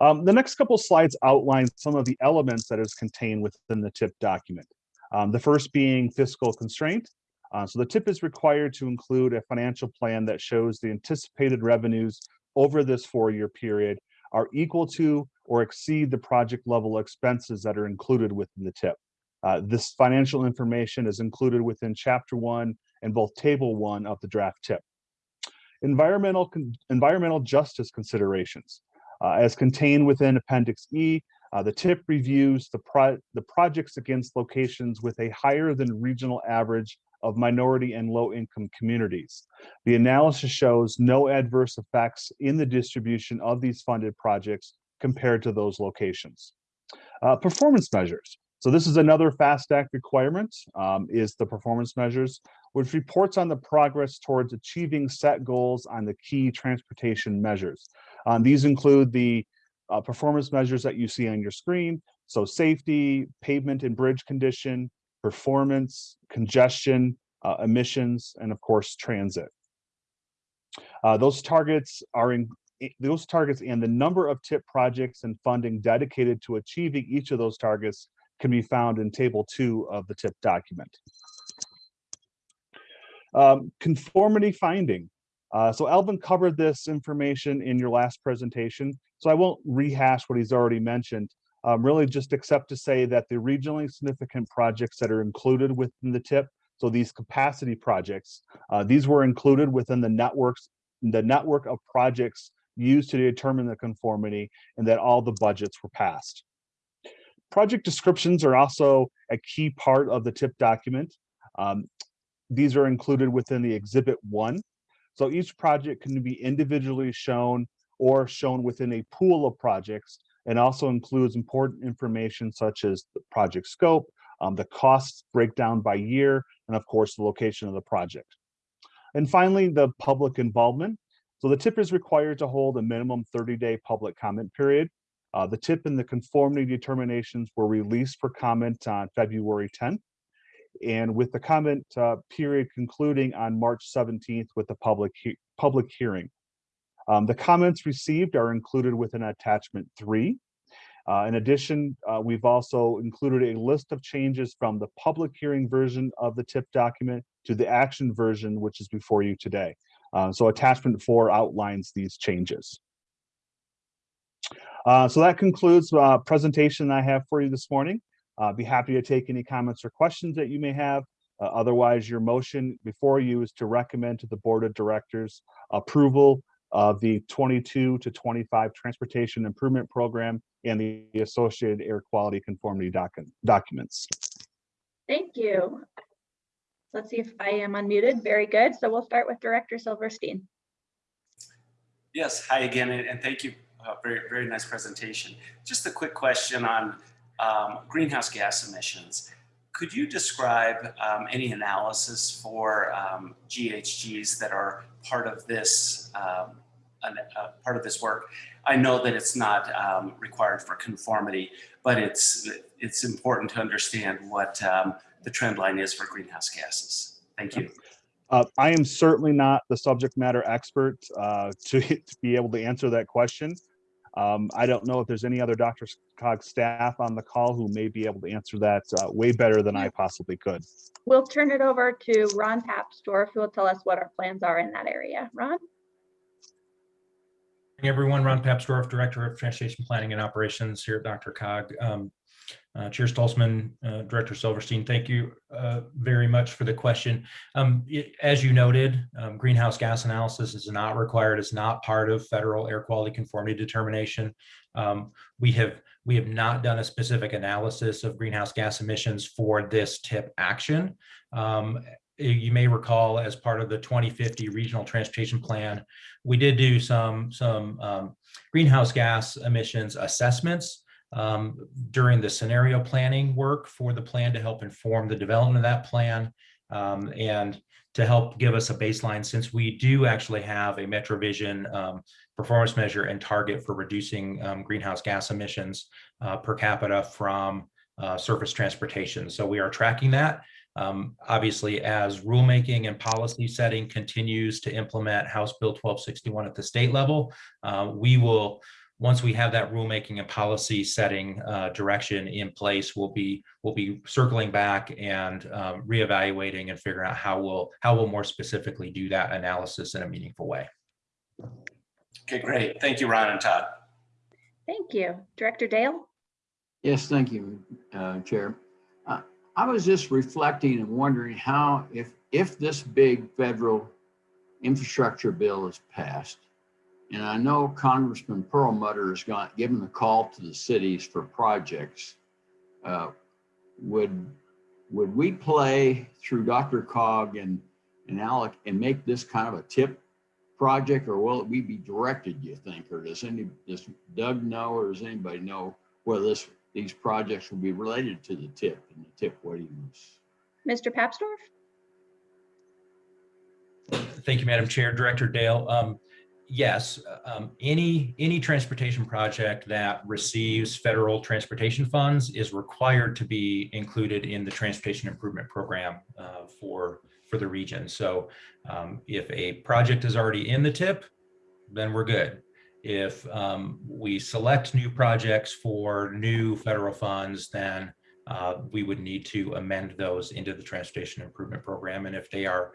Um, the next couple slides outline some of the elements that is contained within the TIP document. Um, the first being fiscal constraint. Uh, so the TIP is required to include a financial plan that shows the anticipated revenues over this four-year period are equal to or exceed the project level expenses that are included within the TIP. Uh, this financial information is included within chapter one and both table one of the draft TIP. Environmental, environmental justice considerations. Uh, as contained within Appendix E, uh, the TIP reviews the, pro the projects against locations with a higher than regional average of minority and low-income communities. The analysis shows no adverse effects in the distribution of these funded projects compared to those locations. Uh, performance measures. So this is another FAST Act requirement, um, is the performance measures, which reports on the progress towards achieving set goals on the key transportation measures. Um, these include the uh, performance measures that you see on your screen. So safety, pavement and bridge condition, performance, congestion, uh, emissions, and of course, transit. Uh, those targets are in those targets and the number of TIP projects and funding dedicated to achieving each of those targets can be found in table two of the TIP document. Um, conformity finding. Uh, so Alvin covered this information in your last presentation, so I won't rehash what he's already mentioned. Um, really just except to say that the regionally significant projects that are included within the TIP, so these capacity projects, uh, these were included within the networks, the network of projects used to determine the conformity and that all the budgets were passed. Project descriptions are also a key part of the TIP document. Um, these are included within the exhibit one. So each project can be individually shown or shown within a pool of projects and also includes important information such as the project scope, um, the costs breakdown by year, and of course, the location of the project. And finally, the public involvement. So the TIP is required to hold a minimum 30-day public comment period. Uh, the TIP and the conformity determinations were released for comment on February 10th. And with the comment uh, period concluding on March 17th with the public, he public hearing. Um, the comments received are included within attachment three. Uh, in addition, uh, we've also included a list of changes from the public hearing version of the TIP document to the action version, which is before you today. Uh, so attachment four outlines these changes. Uh, so that concludes uh, presentation I have for you this morning. I'll be happy to take any comments or questions that you may have. Uh, otherwise, your motion before you is to recommend to the Board of Directors approval of the 22 to 25 Transportation Improvement Program and the associated air quality conformity doc documents. Thank you. Let's see if I am unmuted. Very good. So we'll start with Director Silverstein. Yes, hi again, and, and thank you. Very, very nice presentation. Just a quick question on um, greenhouse gas emissions. Could you describe um, any analysis for um, GHGs that are part of this um, an, uh, part of this work? I know that it's not um, required for conformity, but it's it's important to understand what um, the trend line is for greenhouse gases. Thank you. Uh, I am certainly not the subject matter expert uh, to, to be able to answer that question. Um, I don't know if there's any other Dr. Cog staff on the call who may be able to answer that uh, way better than I possibly could. We'll turn it over to Ron Papsdorf, who will tell us what our plans are in that area. Ron? Hey everyone, Ron Papsdorf, Director of Transportation Planning and Operations here at DRCOG. Um, uh, Chair Stolzmann, uh, Director Silverstein, thank you uh, very much for the question. Um, it, as you noted, um, greenhouse gas analysis is not required, it's not part of federal air quality conformity determination. Um, we have we have not done a specific analysis of greenhouse gas emissions for this tip action. Um, you may recall as part of the 2050 regional transportation plan, we did do some some um, greenhouse gas emissions assessments um, during the scenario planning work for the plan to help inform the development of that plan um, and to help give us a baseline since we do actually have a MetroVision um, performance measure and target for reducing um, greenhouse gas emissions uh, per capita from uh, surface transportation. So we are tracking that. Um, obviously, as rulemaking and policy setting continues to implement House Bill 1261 at the state level, uh, we will once we have that rulemaking and policy setting uh, direction in place, we'll be we'll be circling back and um, reevaluating and figuring out how we'll how we'll more specifically do that analysis in a meaningful way. Okay, great. Thank you, Ron and Todd. Thank you. Director Dale? Yes, thank you, uh, Chair. Uh, I was just reflecting and wondering how, if if this big federal infrastructure bill is passed, and I know Congressman Perlmutter has got given a call to the cities for projects. Uh, would would we play through DRCOG and, and Alec and make this kind of a tip project or will we be directed, you think? Or does any, does Doug know or does anybody know whether this, these projects will be related to the tip and the tip waiting list? Mr. Papsdorf? Thank you, Madam Chair. Director Dale. Um, yes, um, any, any transportation project that receives federal transportation funds is required to be included in the Transportation Improvement Program uh, for, for the region. So um, if a project is already in the tip, then we're good. If um, we select new projects for new federal funds, then uh, we would need to amend those into the Transportation Improvement Program. And if they are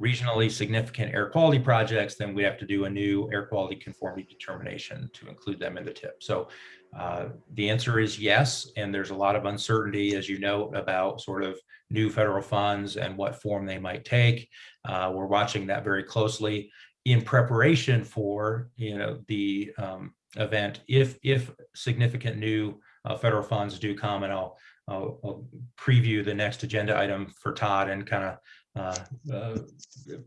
regionally significant air quality projects, then we have to do a new air quality conformity determination to include them in the tip. So uh, the answer is yes, and there's a lot of uncertainty, as you know, about sort of new federal funds and what form they might take. Uh, we're watching that very closely in preparation for, you know, the um, event if if significant new uh, federal funds do come, and I'll, I'll, I'll preview the next agenda item for Todd and kind of uh, uh,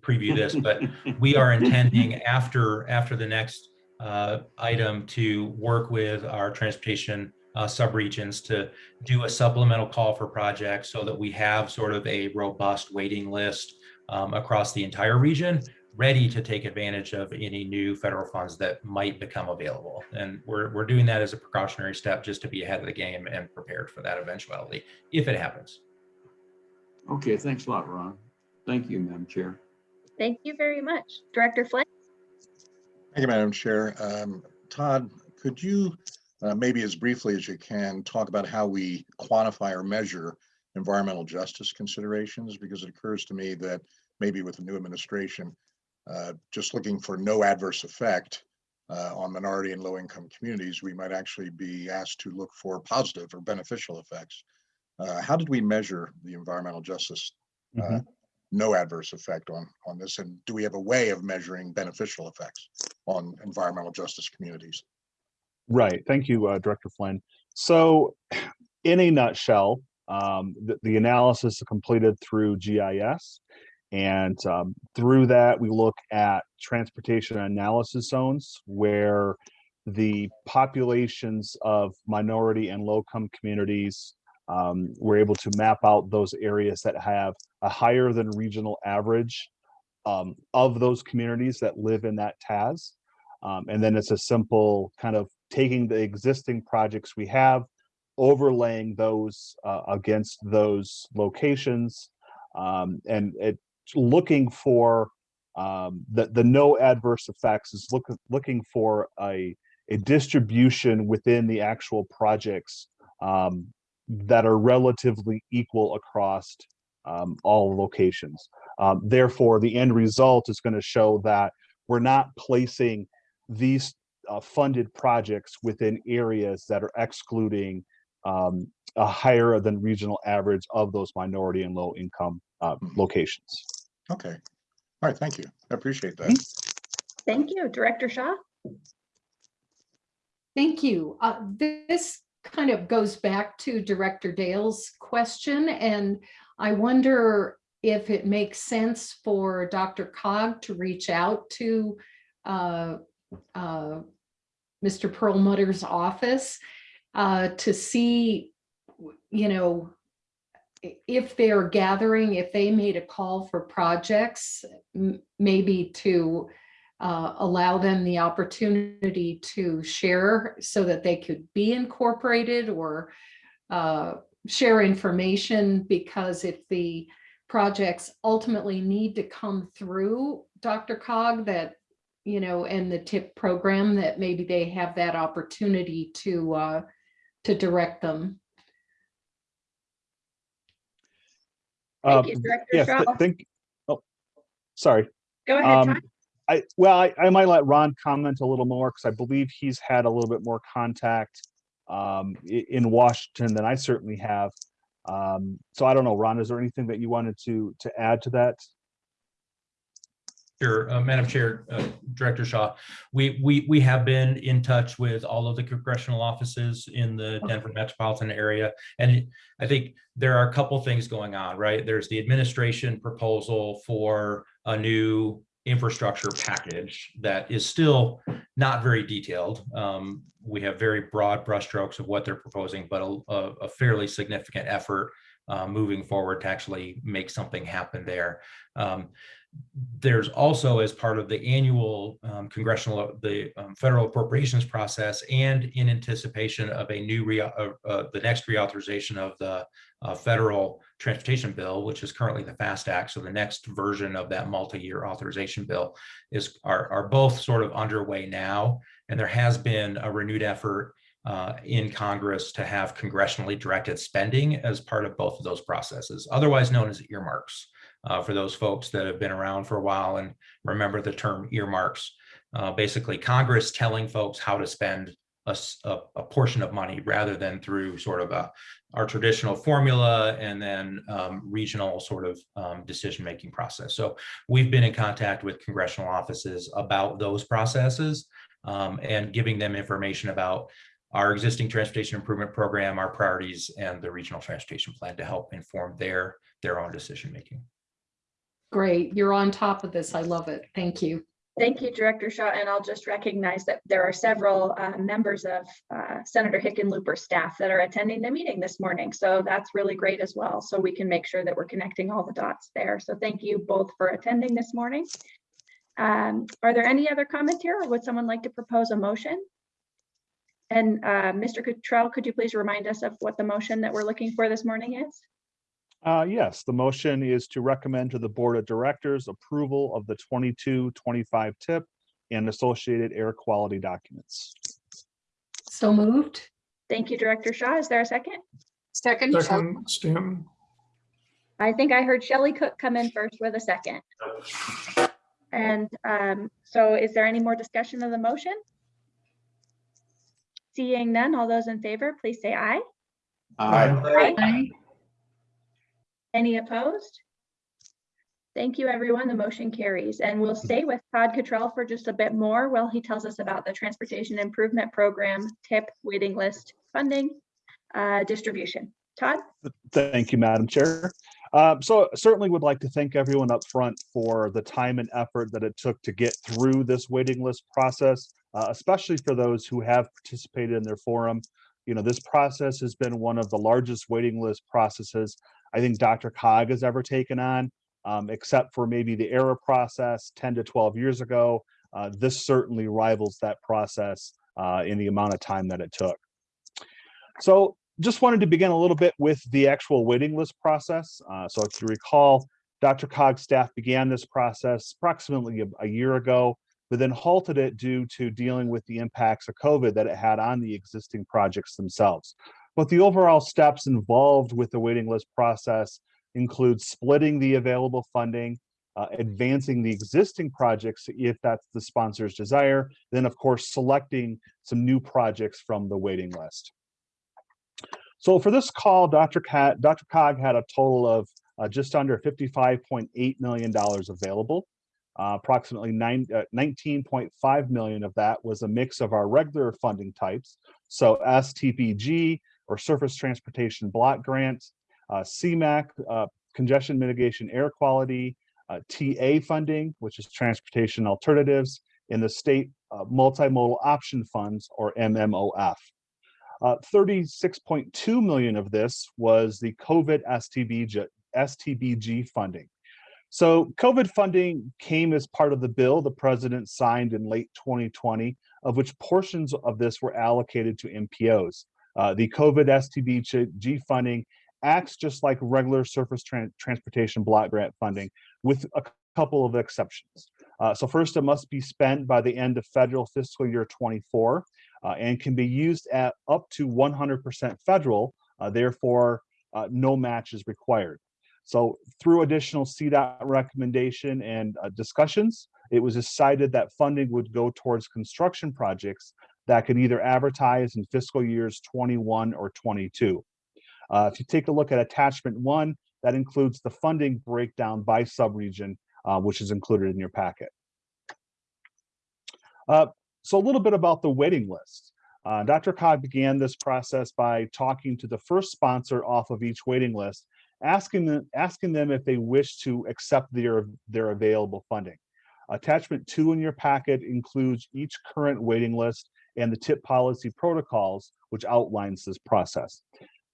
preview this, but we are intending after after the next uh, item to work with our transportation uh, subregions to do a supplemental call for projects so that we have sort of a robust waiting list um, across the entire region ready to take advantage of any new federal funds that might become available. And we're, we're doing that as a precautionary step just to be ahead of the game and prepared for that eventuality if it happens. Okay, thanks a lot, Ron. Thank you, Madam Chair. Thank you very much. Director Flynn? Thank you, Madam Chair. Um, Todd, could you, uh, maybe as briefly as you can, talk about how we quantify or measure environmental justice considerations? Because it occurs to me that maybe with the new administration, uh, just looking for no adverse effect uh, on minority and low income communities, we might actually be asked to look for positive or beneficial effects. Uh, how did we measure the environmental justice uh, Mhm. No adverse effect on on this? And do we have a way of measuring beneficial effects on environmental justice communities? Right. Thank you, uh, Director Flynn. So in a nutshell, um, the, the analysis is completed through GIS. And um, through that, we look at transportation analysis zones where the populations of minority and low-income communities, um, we're able to map out those areas that have a higher than regional average um, of those communities that live in that TAZ. Um, and then it's a simple kind of taking the existing projects we have, overlaying those uh, against those locations, um, and it looking for um, the the no adverse effects is look, looking for a a distribution within the actual projects um, that are relatively equal across um, all locations. Um, therefore, the end result is going to show that we're not placing these uh, funded projects within areas that are excluding um, a higher than regional average of those minority and low income uh, locations. Okay. All right, thank you. I appreciate that. Thank you. Director Shaw? Thank you. Uh, This kind of goes back to Director Dale's question, and I wonder if it makes sense for DRCOG to reach out to uh, uh, Mr. Perlmutter's office uh, to see, you know, if they're gathering, if they made a call for projects, maybe to uh, allow them the opportunity to share so that they could be incorporated or uh, share information because if the projects ultimately need to come through DRCOG that, you know, and the TIP program that maybe they have that opportunity to uh, to direct them. Thank Um, you, Director Yes, Shaw. th- think, oh, sorry. Go ahead, Um, Todd. I, well, I, I might let Ron comment a little more because I believe he's had a little bit more contact um, in Washington than I certainly have. Um, so I don't know, Ron, is there anything that you wanted to, to add to that? Sure, uh, Madam Chair, uh, Director Shaw, we, we, we have been in touch with all of the congressional offices in the Denver metropolitan area. And I think there are a couple things going on, right? There's the administration proposal for a new infrastructure package that is still not very detailed. Um, we have very broad brushstrokes of what they're proposing, but a, a fairly significant effort uh, moving forward to actually make something happen there. Um, there's also as part of the annual um, congressional, the um, federal appropriations process and in anticipation of a new, rea- uh, uh, the next reauthorization of the uh, federal transportation bill, which is currently the FAST Act. So the next version of that multi-year authorization bill is, are, are both sort of underway now. And there has been a renewed effort uh, in Congress to have congressionally directed spending as part of both of those processes, otherwise known as earmarks uh, for those folks that have been around for a while and remember the term earmarks. Uh, basically, Congress telling folks how to spend a portion of money rather than through sort of a, our traditional formula and then um, regional sort of um, decision-making process. So we've been in contact with congressional offices about those processes um, and giving them information about our existing transportation improvement program, our priorities, and the regional transportation plan to help inform their, their own decision-making. Great, you're on top of this. I love it. Thank you. Thank you, Director Shaw, and I'll just recognize that there are several uh, members of uh, Senator Hickenlooper's staff that are attending the meeting this morning. So that's really great as well. So we can make sure that we're connecting all the dots there. So thank you both for attending this morning. Um, Are there any other comments here or would someone like to propose a motion? And uh, Mr. Cottrell, could you please remind us of what the motion that we're looking for this morning is? Uh, yes, the motion is to recommend to the Board of Directors approval of the 22-25 tip and associated air quality documents. So moved. Thank you, Director Shaw. Is there a second? Second. Second, Stanton. I think I heard Shelley Cook come in first with a second. And um, so is there any more discussion of the motion? Seeing none, all those in favor, please say aye. Aye. Aye. Any opposed? Thank you, everyone. The motion carries. And we'll stay with Todd Cottrell for just a bit more while he tells us about the Transportation Improvement Program, TIP, waiting list, funding, uh, distribution. Todd? Thank you, Madam Chair. Uh, So certainly would like to thank everyone up front for the time and effort that it took to get through this waiting list process, uh, especially for those who have participated in their forum. You know, this process has been one of the largest waiting list processes I think DRCOG has ever taken on, um, except for maybe the ARRA process 10 to 12 years ago. Uh, This certainly rivals that process uh, in the amount of time that it took. So just wanted to begin a little bit with the actual waiting list process. Uh, so if you recall, DRCOG's staff began this process approximately a, a year ago, but then halted it due to dealing with the impacts of COVID that it had on the existing projects themselves. But the overall steps involved with the waiting list process include splitting the available funding, uh, advancing the existing projects if that's the sponsor's desire, then of course selecting some new projects from the waiting list. So for this call, Dr. Cat, DRCOG had a total of uh, just under $55.8 million available. Uh, approximately nine, uh, 19.5 million of that was a mix of our regular funding types. So STBG or Surface Transportation Block Grant, uh, CMAQ, uh, Congestion Mitigation Air Quality, uh, TA funding, which is Transportation Alternatives, in the State uh, Multimodal Option Funds or MMOF. Uh, 36.2 million of this was the COVID STBG, STBG funding. So COVID funding came as part of the bill the president signed in late 2020, of which portions of this were allocated to MPOs. Uh, the COVID STBG funding acts just like regular surface tran transportation block grant funding with a couple of exceptions. Uh, so first, it must be spent by the end of federal fiscal year 24 uh, and can be used at up to 100% federal, uh, therefore uh, no match is required. So through additional CDOT recommendation and discussions, it was decided that funding would go towards construction projects that could either advertise in fiscal years 21 or 22. Uh, if you take a look at attachment one, that includes the funding breakdown by subregion uh, which is included in your packet. Uh, so a little bit about the waiting list. Uh, DRCOG began this process by talking to the first sponsor off of each waiting list, asking them, asking them if they wish to accept their, their available funding. Attachment two in your packet includes each current waiting list and the tip policy protocols, which outlines this process.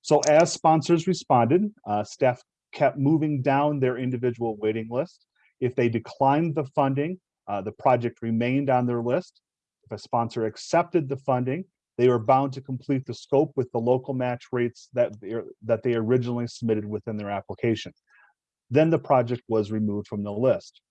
So as sponsors responded, uh, staff kept moving down their individual waiting list. If they declined the funding, uh, the project remained on their list. If a sponsor accepted the funding, they were bound to complete the scope with the local match rates that, that they originally submitted within their application. Then the project was removed from the list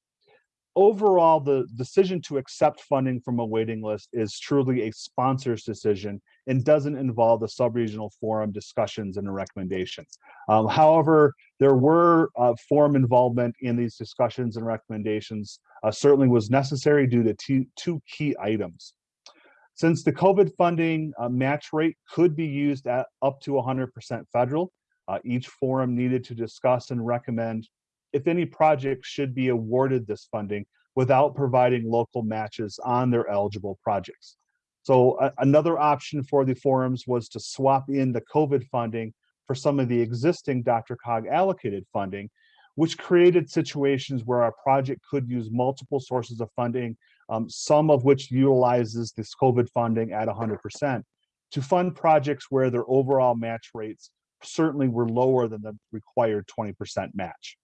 overall, the decision to accept funding from a waiting list is truly a sponsor's decision and doesn't involve the subregional forum discussions and recommendations. Um, however, there were uh, forum involvement in these discussions and recommendations uh, certainly was necessary due to two, key items. Since the COVID funding uh, match rate could be used at up to 100% federal, uh, each forum needed to discuss and recommend if any projects should be awarded this funding without providing local matches on their eligible projects. So uh, another option for the forums was to swap in the COVID funding for some of the existing DRCOG allocated funding, which created situations where a project could use multiple sources of funding, um, some of which utilizes this COVID funding at 100%, to fund projects where their overall match rates certainly were lower than the required 20% match.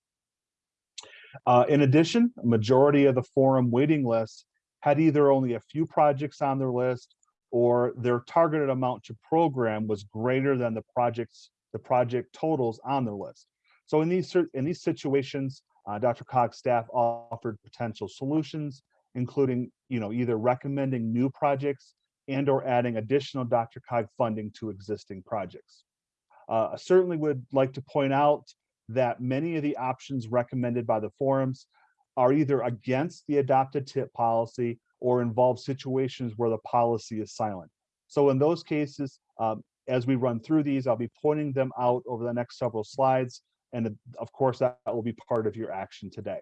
Uh, in addition, a majority of the forum waiting list had either only a few projects on their list or their targeted amount to program was greater than the projects, the project totals on their list. So in these, in these situations, uh, DRCOG's staff offered potential solutions, including you know, either recommending new projects and or adding additional DRCOG funding to existing projects. Uh, I certainly would like to point out that many of the options recommended by the forums are either against the adopted tip policy or involve situations where the policy is silent. So in those cases, um, as we run through these, I'll be pointing them out over the next several slides. And of course, that will be part of your action today.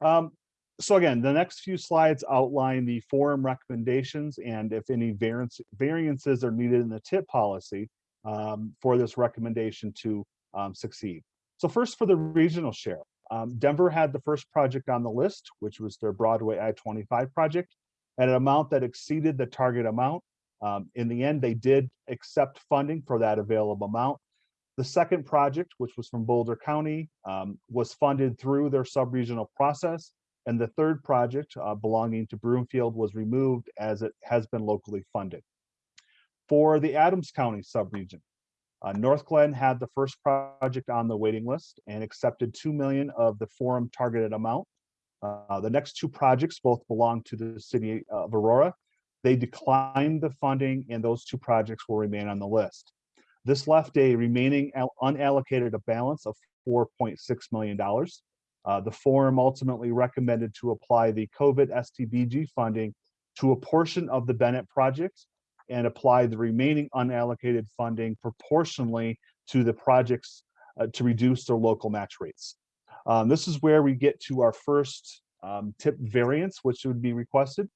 Um, so again, the next few slides outline the forum recommendations and if any variance, variances are needed in the tip policy um, for this recommendation to um, succeed. So first for the regional share, um, Denver had the first project on the list, which was their Broadway I-25 project at an amount that exceeded the target amount. Um, in the end, they did accept funding for that available amount. The second project, which was from Boulder County, um, was funded through their sub-regional process. And the third project uh, belonging to Broomfield was removed as it has been locally funded for the Adams County subregion. Uh, Northglenn had the first project on the waiting list and accepted 2 million of the forum targeted amount. Uh, the next two projects both belong to the city of Aurora. They declined the funding and those two projects will remain on the list. This left a remaining unallocated a balance of $4.6 million. Uh, the forum ultimately recommended to apply the COVID STBG funding to a portion of the Bennett project and apply the remaining unallocated funding proportionally to the projects uh, to reduce their local match rates. Um, this is where we get to our first um, tip variance, which would be requested.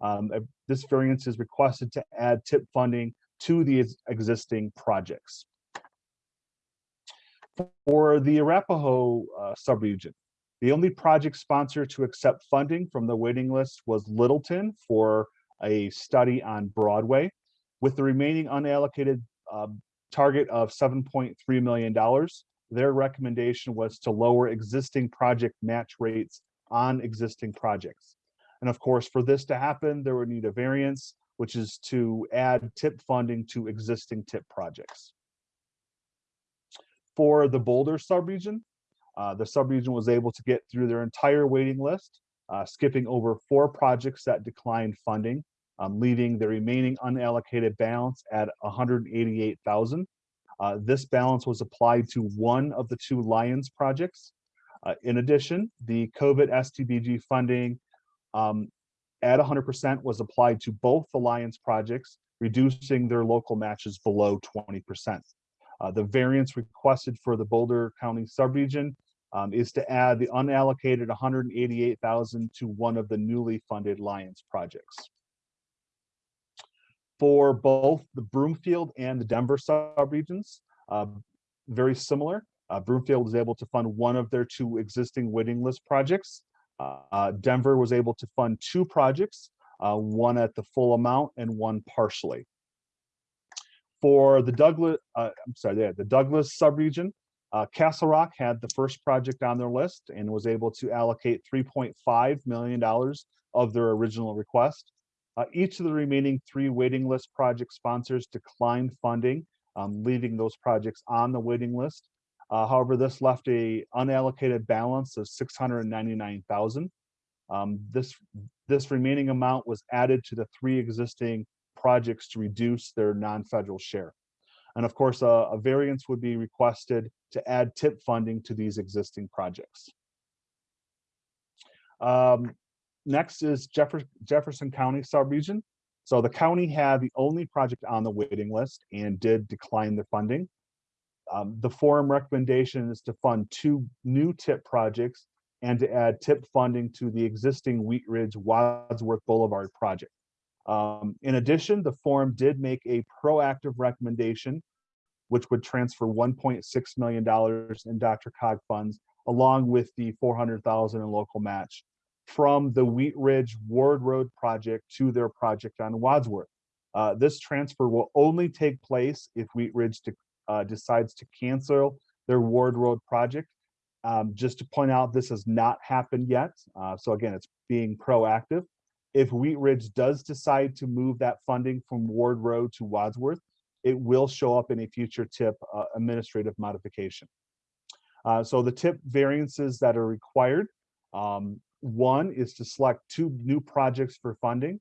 Um, uh, this variance is requested to add tip funding to the existing projects. For the Arapahoe uh, subregion, the only project sponsor to accept funding from the waiting list was Littleton for a study on Broadway with the remaining unallocated uh, target of $7.3 million. Their recommendation was to lower existing project match rates on existing projects. And of course, for this to happen, there would need a variance, which is to add tip funding to existing tip projects. For the Boulder subregion, uh, the subregion was able to get through their entire waiting list, uh, skipping over four projects that declined funding um, leaving the remaining unallocated balance at 188,000. Uh, this balance was applied to one of the two Lyons projects. Uh, in addition, the COVID STBG funding um, at 100% was applied to both the Lyons projects, reducing their local matches below 20%. Uh, the variance requested for the Boulder County subregion um, is to add the unallocated 188,000 to one of the newly funded Lyons projects. For both the Broomfield and the Denver subregions, uh, very similar. Uh, Broomfield was able to fund one of their two existing waiting list projects. Uh, Denver was able to fund two projects, uh, one at the full amount and one partially. For the Douglas, uh, I'm sorry, yeah, the Douglas subregion, uh, Castle Rock had the first project on their list and was able to allocate $3.5 million of their original request. Uh, each of the remaining three waiting list project sponsors declined funding, um, leaving those projects on the waiting list. Uh, however, this left a unallocated balance of 699,000. Um, this, this remaining amount was added to the three existing projects to reduce their non-federal share. And of course, a, a variance would be requested to add tip funding to these existing projects. Um, next is Jefferson, Jefferson County subregion. So the county had the only project on the waiting list and did decline the funding. Um, the forum recommendation is to fund two new tip projects and to add tip funding to the existing Wheat Ridge Wadsworth Boulevard project. Um, in addition, the forum did make a proactive recommendation, which would transfer $1.6 million in DRCOG funds, along with the 400,000 in local match from the Wheat Ridge Ward Road project to their project on Wadsworth. Uh, this transfer will only take place if Wheat Ridge de uh, decides to cancel their Ward Road project. Um, just to point out, this has not happened yet. Uh, so again, it's being proactive. If Wheat Ridge does decide to move that funding from Ward Road to Wadsworth, it will show up in a future TIP uh, administrative modification. Uh, so the TIP variances that are required, um, one is to select two new projects for funding.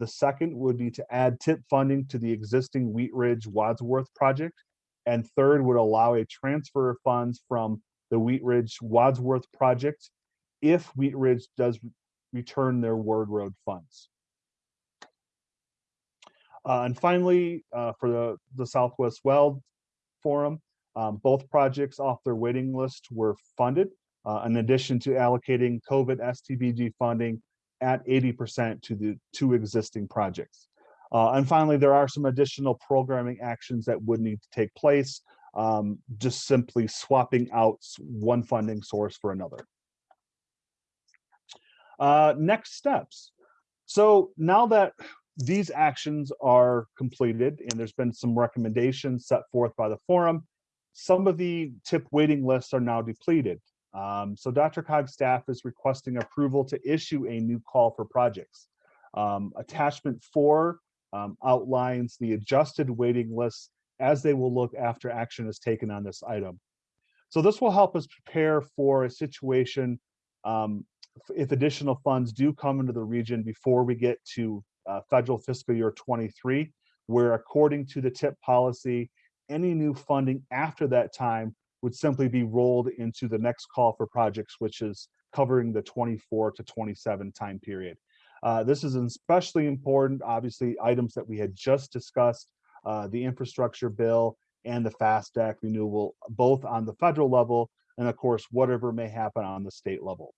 The second would be to add TIP funding to the existing Wheat Ridge Wadsworth project. And third would allow a transfer of funds from the Wheat Ridge Wadsworth project if Wheat Ridge does return their Ward Road funds. Uh, and finally, uh, for the, the Southwest Weld Forum, um, both projects off their waiting list were funded, uh, in addition to allocating COVID STBG funding at 80% to the two existing projects. Uh, and finally, there are some additional programming actions that would need to take place, um, just simply swapping out one funding source for another. Uh, next steps. So now that these actions are completed and there's been some recommendations set forth by the forum, some of the tip waiting lists are now depleted. Um, so DRCOG staff is requesting approval to issue a new call for projects. Um, attachment four um, outlines the adjusted waiting lists as they will look after action is taken on this item. So this will help us prepare for a situation um, if additional funds do come into the region before we get to uh, federal fiscal year 23, where according to the TIP policy, any new funding after that time would simply be rolled into the next call for projects, which is covering the 24 to 27 time period. Uh, this is especially important, obviously, items that we had just discussed, uh, the infrastructure bill and the FAST Act renewal, both on the federal level, and of course, whatever may happen on the state level.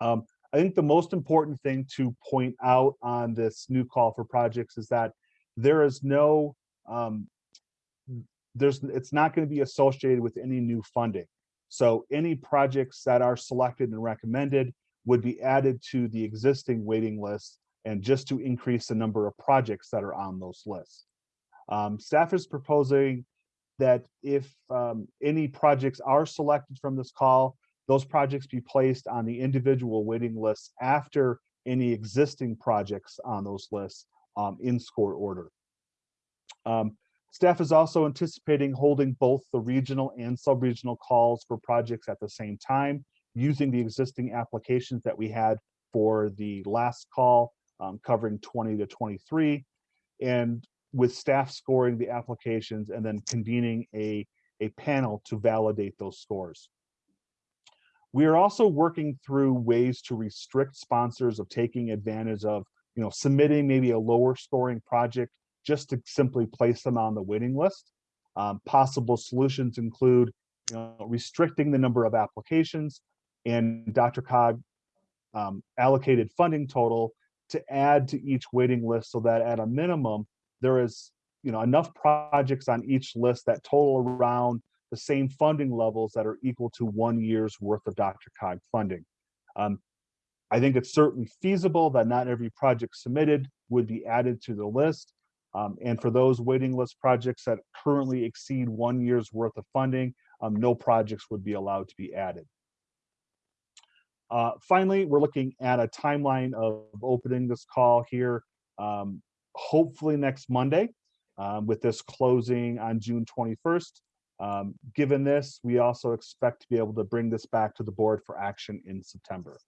Um, I think the most important thing to point out on this new call for projects is that there is no, um, there's, it's not going to be associated with any new funding. So any projects that are selected and recommended would be added to the existing waiting list and just to increase the number of projects that are on those lists. Um, staff is proposing that if um, any projects are selected from this call, those projects be placed on the individual waiting lists after any existing projects on those lists um, in score order. Um, staff is also anticipating holding both the regional and sub-regional calls for projects at the same time using the existing applications that we had for the last call um, covering 20 to 23 and with staff scoring the applications and then convening a, a panel to validate those scores. We are also working through ways to restrict sponsors of taking advantage of, you know, submitting maybe a lower scoring project just to simply place them on the waiting list. Um, possible solutions include you know, restricting the number of applications and DRCOG um, allocated funding total to add to each waiting list so that at a minimum, there is, you know, enough projects on each list that total around the same funding levels that are equal to one year's worth of DRCOG funding. Um, I think it's certainly feasible that not every project submitted would be added to the list. Um, and for those waiting list projects that currently exceed one year's worth of funding, um, no projects would be allowed to be added. Uh, finally, we're looking at a timeline of opening this call here, um, hopefully next Monday, um, with this closing on June 21st. Um, given this, we also expect to be able to bring this back to the board for action in September.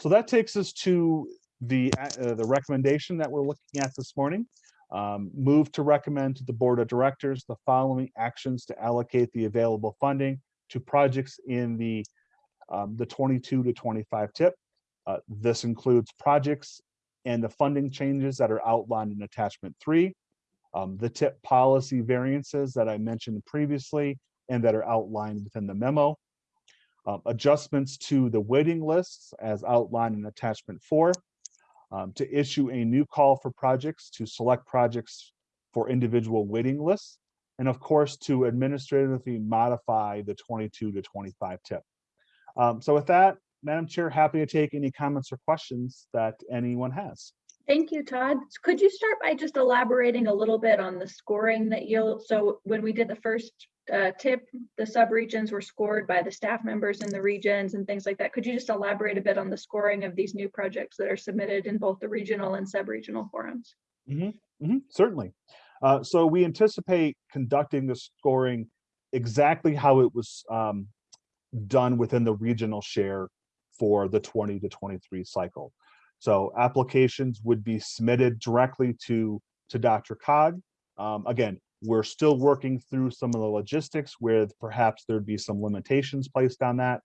So that takes us to the, uh, the recommendation that we're looking at this morning. Um, move to recommend to the Board of Directors the following actions to allocate the available funding to projects in the, um, the 22 to 25 tip. Uh, this includes projects and the funding changes that are outlined in attachment three, um, the tip policy variances that I mentioned previously and that are outlined within the memo, uh, adjustments to the waiting lists as outlined in attachment four, um, to issue a new call for projects to select projects for individual waiting lists, and of course, to administratively modify the 22 to 25 tip. Um, so with that, Madam Chair, happy to take any comments or questions that anyone has. Thank you, Todd. Could you start by just elaborating a little bit on the scoring that you'll, so when we did the first uh, tip, the subregions were scored by the staff members in the regions and things like that. Could you just elaborate a bit on the scoring of these new projects that are submitted in both the regional and sub-regional forums? Mhm, Mm -hmm. Certainly. Uh, So we anticipate conducting the scoring exactly how it was um, done within the regional share for the 20 to 23 cycle. So applications would be submitted directly to, to DRCOG. Um, Again, we're still working through some of the logistics where perhaps there'd be some limitations placed on that.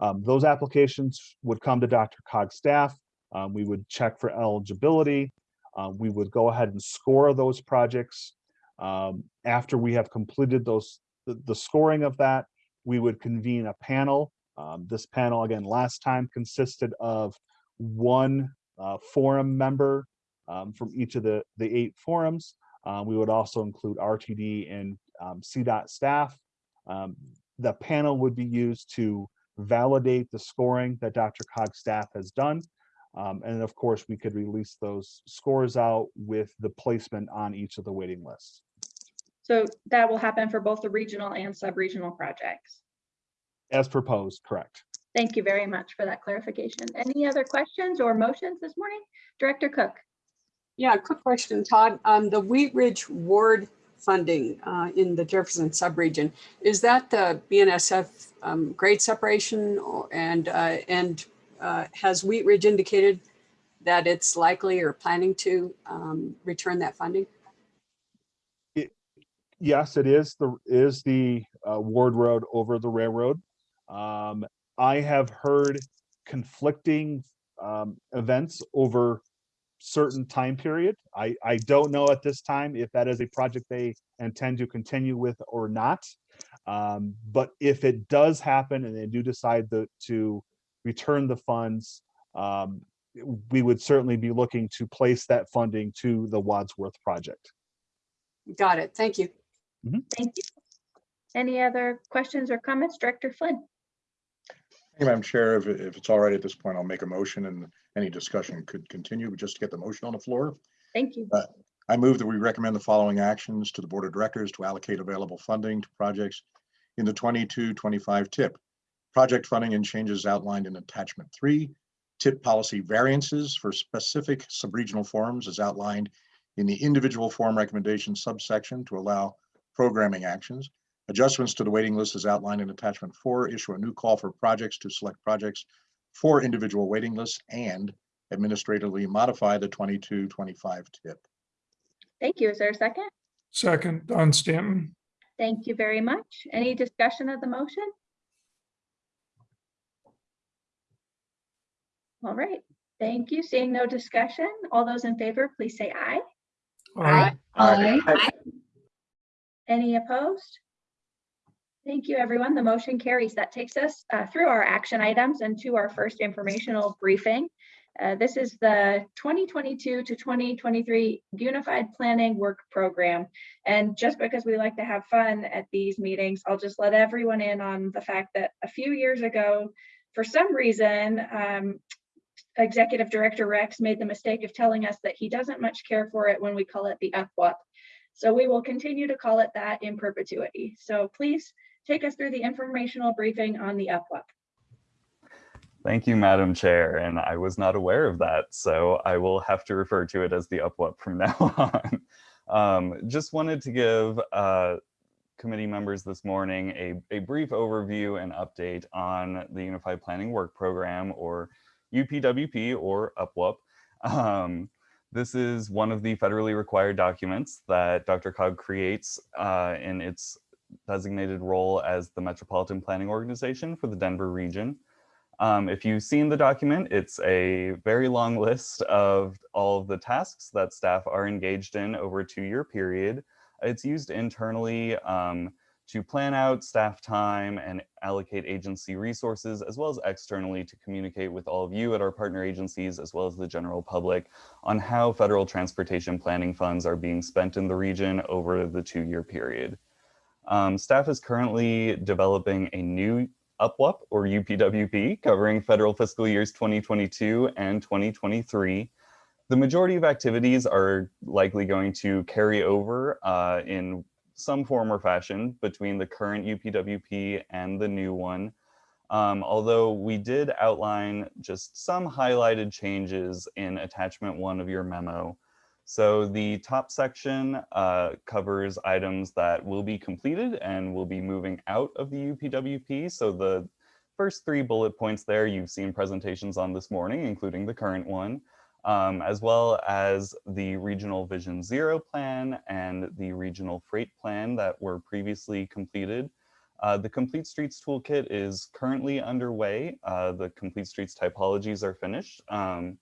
Um, Those applications would come to Dr. Cog's staff. Um, We would check for eligibility. Uh, we would go ahead and score those projects. Um, after we have completed those, the, the scoring of that, we would convene a panel. Um, this panel, again, last time consisted of one uh, forum member um, from each of the, the eight forums. Uh, we would also include RTD and um, CDOT staff. Um, the panel would be used to validate the scoring that Dr. Cog staff has done. Um, and of course, we could release those scores out with the placement on each of the waiting lists. So that will happen for both the regional and sub-regional projects. As proposed, correct. Thank you very much for that clarification. Any other questions or motions this morning? Director Cook? Yeah, quick question, Todd. Um, the Wheat Ridge Ward funding uh, in the Jefferson subregion, is that the BNSF um, grade separation or- and, uh, and uh, has Wheat Ridge indicated that it's likely or planning to um, return that funding? Yes, it is the, is the uh, Ward Road over the railroad. Um, I have heard conflicting um, events over certain time period. I, I don't know at this time if that is a project they intend to continue with or not. Um, but if it does happen and they do decide to, to return the funds, um, we would certainly be looking to place that funding to the Wadsworth project. Got it. Thank you. Thank you. Any other questions or comments? Director Flynn? Thank you, Madam Chair. If, if it's all right at this point, I'll make a motion and any discussion could continue, but just to get the motion on the floor. Thank you. Uh, I move that we recommend the following actions to the Board of Directors to allocate available funding to projects in the 22-25 tip. Project funding and changes outlined in attachment three, tip policy variances for specific subregional forums as outlined in the individual form recommendation subsection to allow programming actions. Adjustments to the waiting list as outlined in attachment four, issue a new call for projects to select projects for individual waiting lists and administratively modify the 22-25 tip. Thank you. Is there a second? Second, Don Stanton. Thank you very much. Any discussion of the motion? All right, thank you. Seeing no discussion, all those in favor, please say aye. Aye. Aye. Any opposed? Thank you, everyone. The motion carries. That takes us uh, through our action items and to our first informational briefing. Uh, This is the 2022 to 2023 Unified Planning Work Program. And just because we like to have fun at these meetings, I'll just let everyone in on the fact that a few years ago, for some reason, um, Executive Director Rex made the mistake of telling us that he doesn't much care for it when we call it the UPWUP. So we will continue to call it that in perpetuity. So please take us through the informational briefing on the UPWUP. Thank you, Madam Chair, and I was not aware of that, so I will have to refer to it as the UPWUP from now on. Um, just wanted to give uh, committee members this morning a, a brief overview and update on the Unified Planning Work Program, or UPWP, or UPWUP. Um, this is one of the federally required documents that DRCOG creates uh, in its designated role as the Metropolitan Planning Organization for the Denver region. Um, if you've seen the document, it's a very long list of all of the tasks that staff are engaged in over a two-year period. It's used internally um, to plan out staff time and allocate agency resources, as well as externally to communicate with all of you at our partner agencies, as well as the general public on how federal transportation planning funds are being spent in the region over the two-year period. Um, staff is currently developing a new UPWUP or UPWP covering federal fiscal years 2022 and 2023. The majority of activities are likely going to carry over uh, in some form or fashion between the current UPWP and the new one. Um, although we did outline just some highlighted changes in attachment one of your memo. So the top section uh, covers items that will be completed and will be moving out of the UPWP. So the first three bullet points there you've seen presentations on this morning, including the current one, um, as well as the Regional Vision Zero plan and the Regional Freight plan that were previously completed. Uh, the Complete Streets Toolkit is currently underway. Uh, the Complete Streets typologies are finished. Um,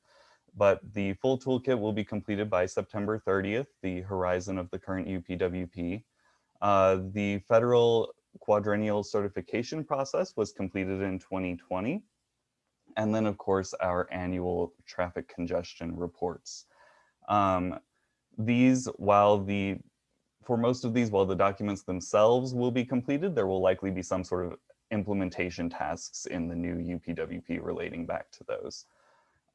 but the full toolkit will be completed by September 30th, the horizon of the current UPWP. Uh, the federal quadrennial certification process was completed in 2020. And then of course, our annual traffic congestion reports. Um, these, while the, for most of these, while the documents themselves will be completed, there will likely be some sort of implementation tasks in the new UPWP relating back to those.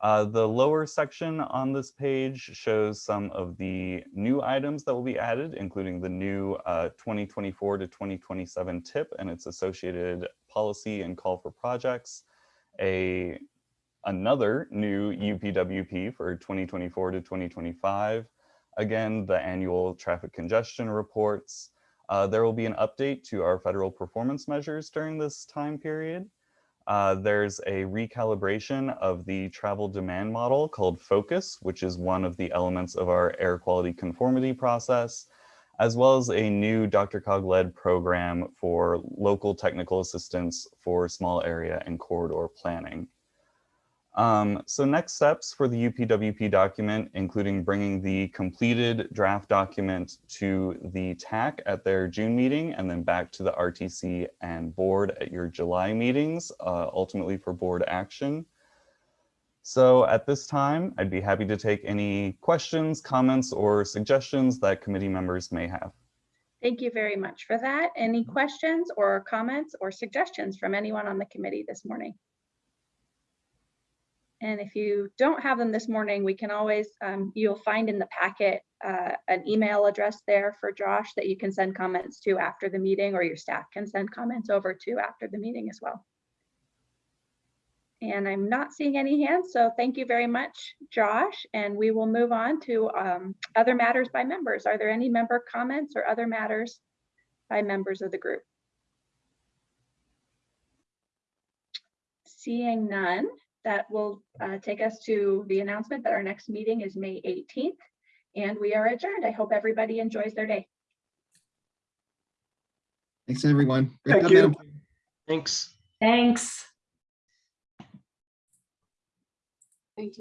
Uh, the lower section on this page shows some of the new items that will be added, including the new uh, 2024 to 2027 tip and its associated policy and call for projects, a another new UPWP for 2024 to 2025, again, the annual traffic congestion reports. Uh, there will be an update to our federal performance measures during this time period. Uh, there's a recalibration of the travel demand model called FOCUS, which is one of the elements of our air quality conformity process, as well as a new DRCOG-led program for local technical assistance for small area and corridor planning. Um, so next steps for the UPWP document, including bringing the completed draft document to the TAC at their June meeting and then back to the RTC and board at your July meetings, uh, ultimately for board action. So at this time, I'd be happy to take any questions, comments, or suggestions that committee members may have. Thank you very much for that. Any questions or comments or suggestions from anyone on the committee this morning? And if you don't have them this morning, we can always, um, you'll find in the packet uh, an email address there for Josh that you can send comments to after the meeting or your staff can send comments over to after the meeting as well. And I'm not seeing any hands, so thank you very much, Josh. And we will move on to um, other matters by members. Are there any member comments or other matters by members of the group? Seeing none, that will uh, take us to the announcement that our next meeting is May 18th and we are adjourned. I hope everybody enjoys their day. Thanks, everyone. Thank job, you. Thanks. Thanks.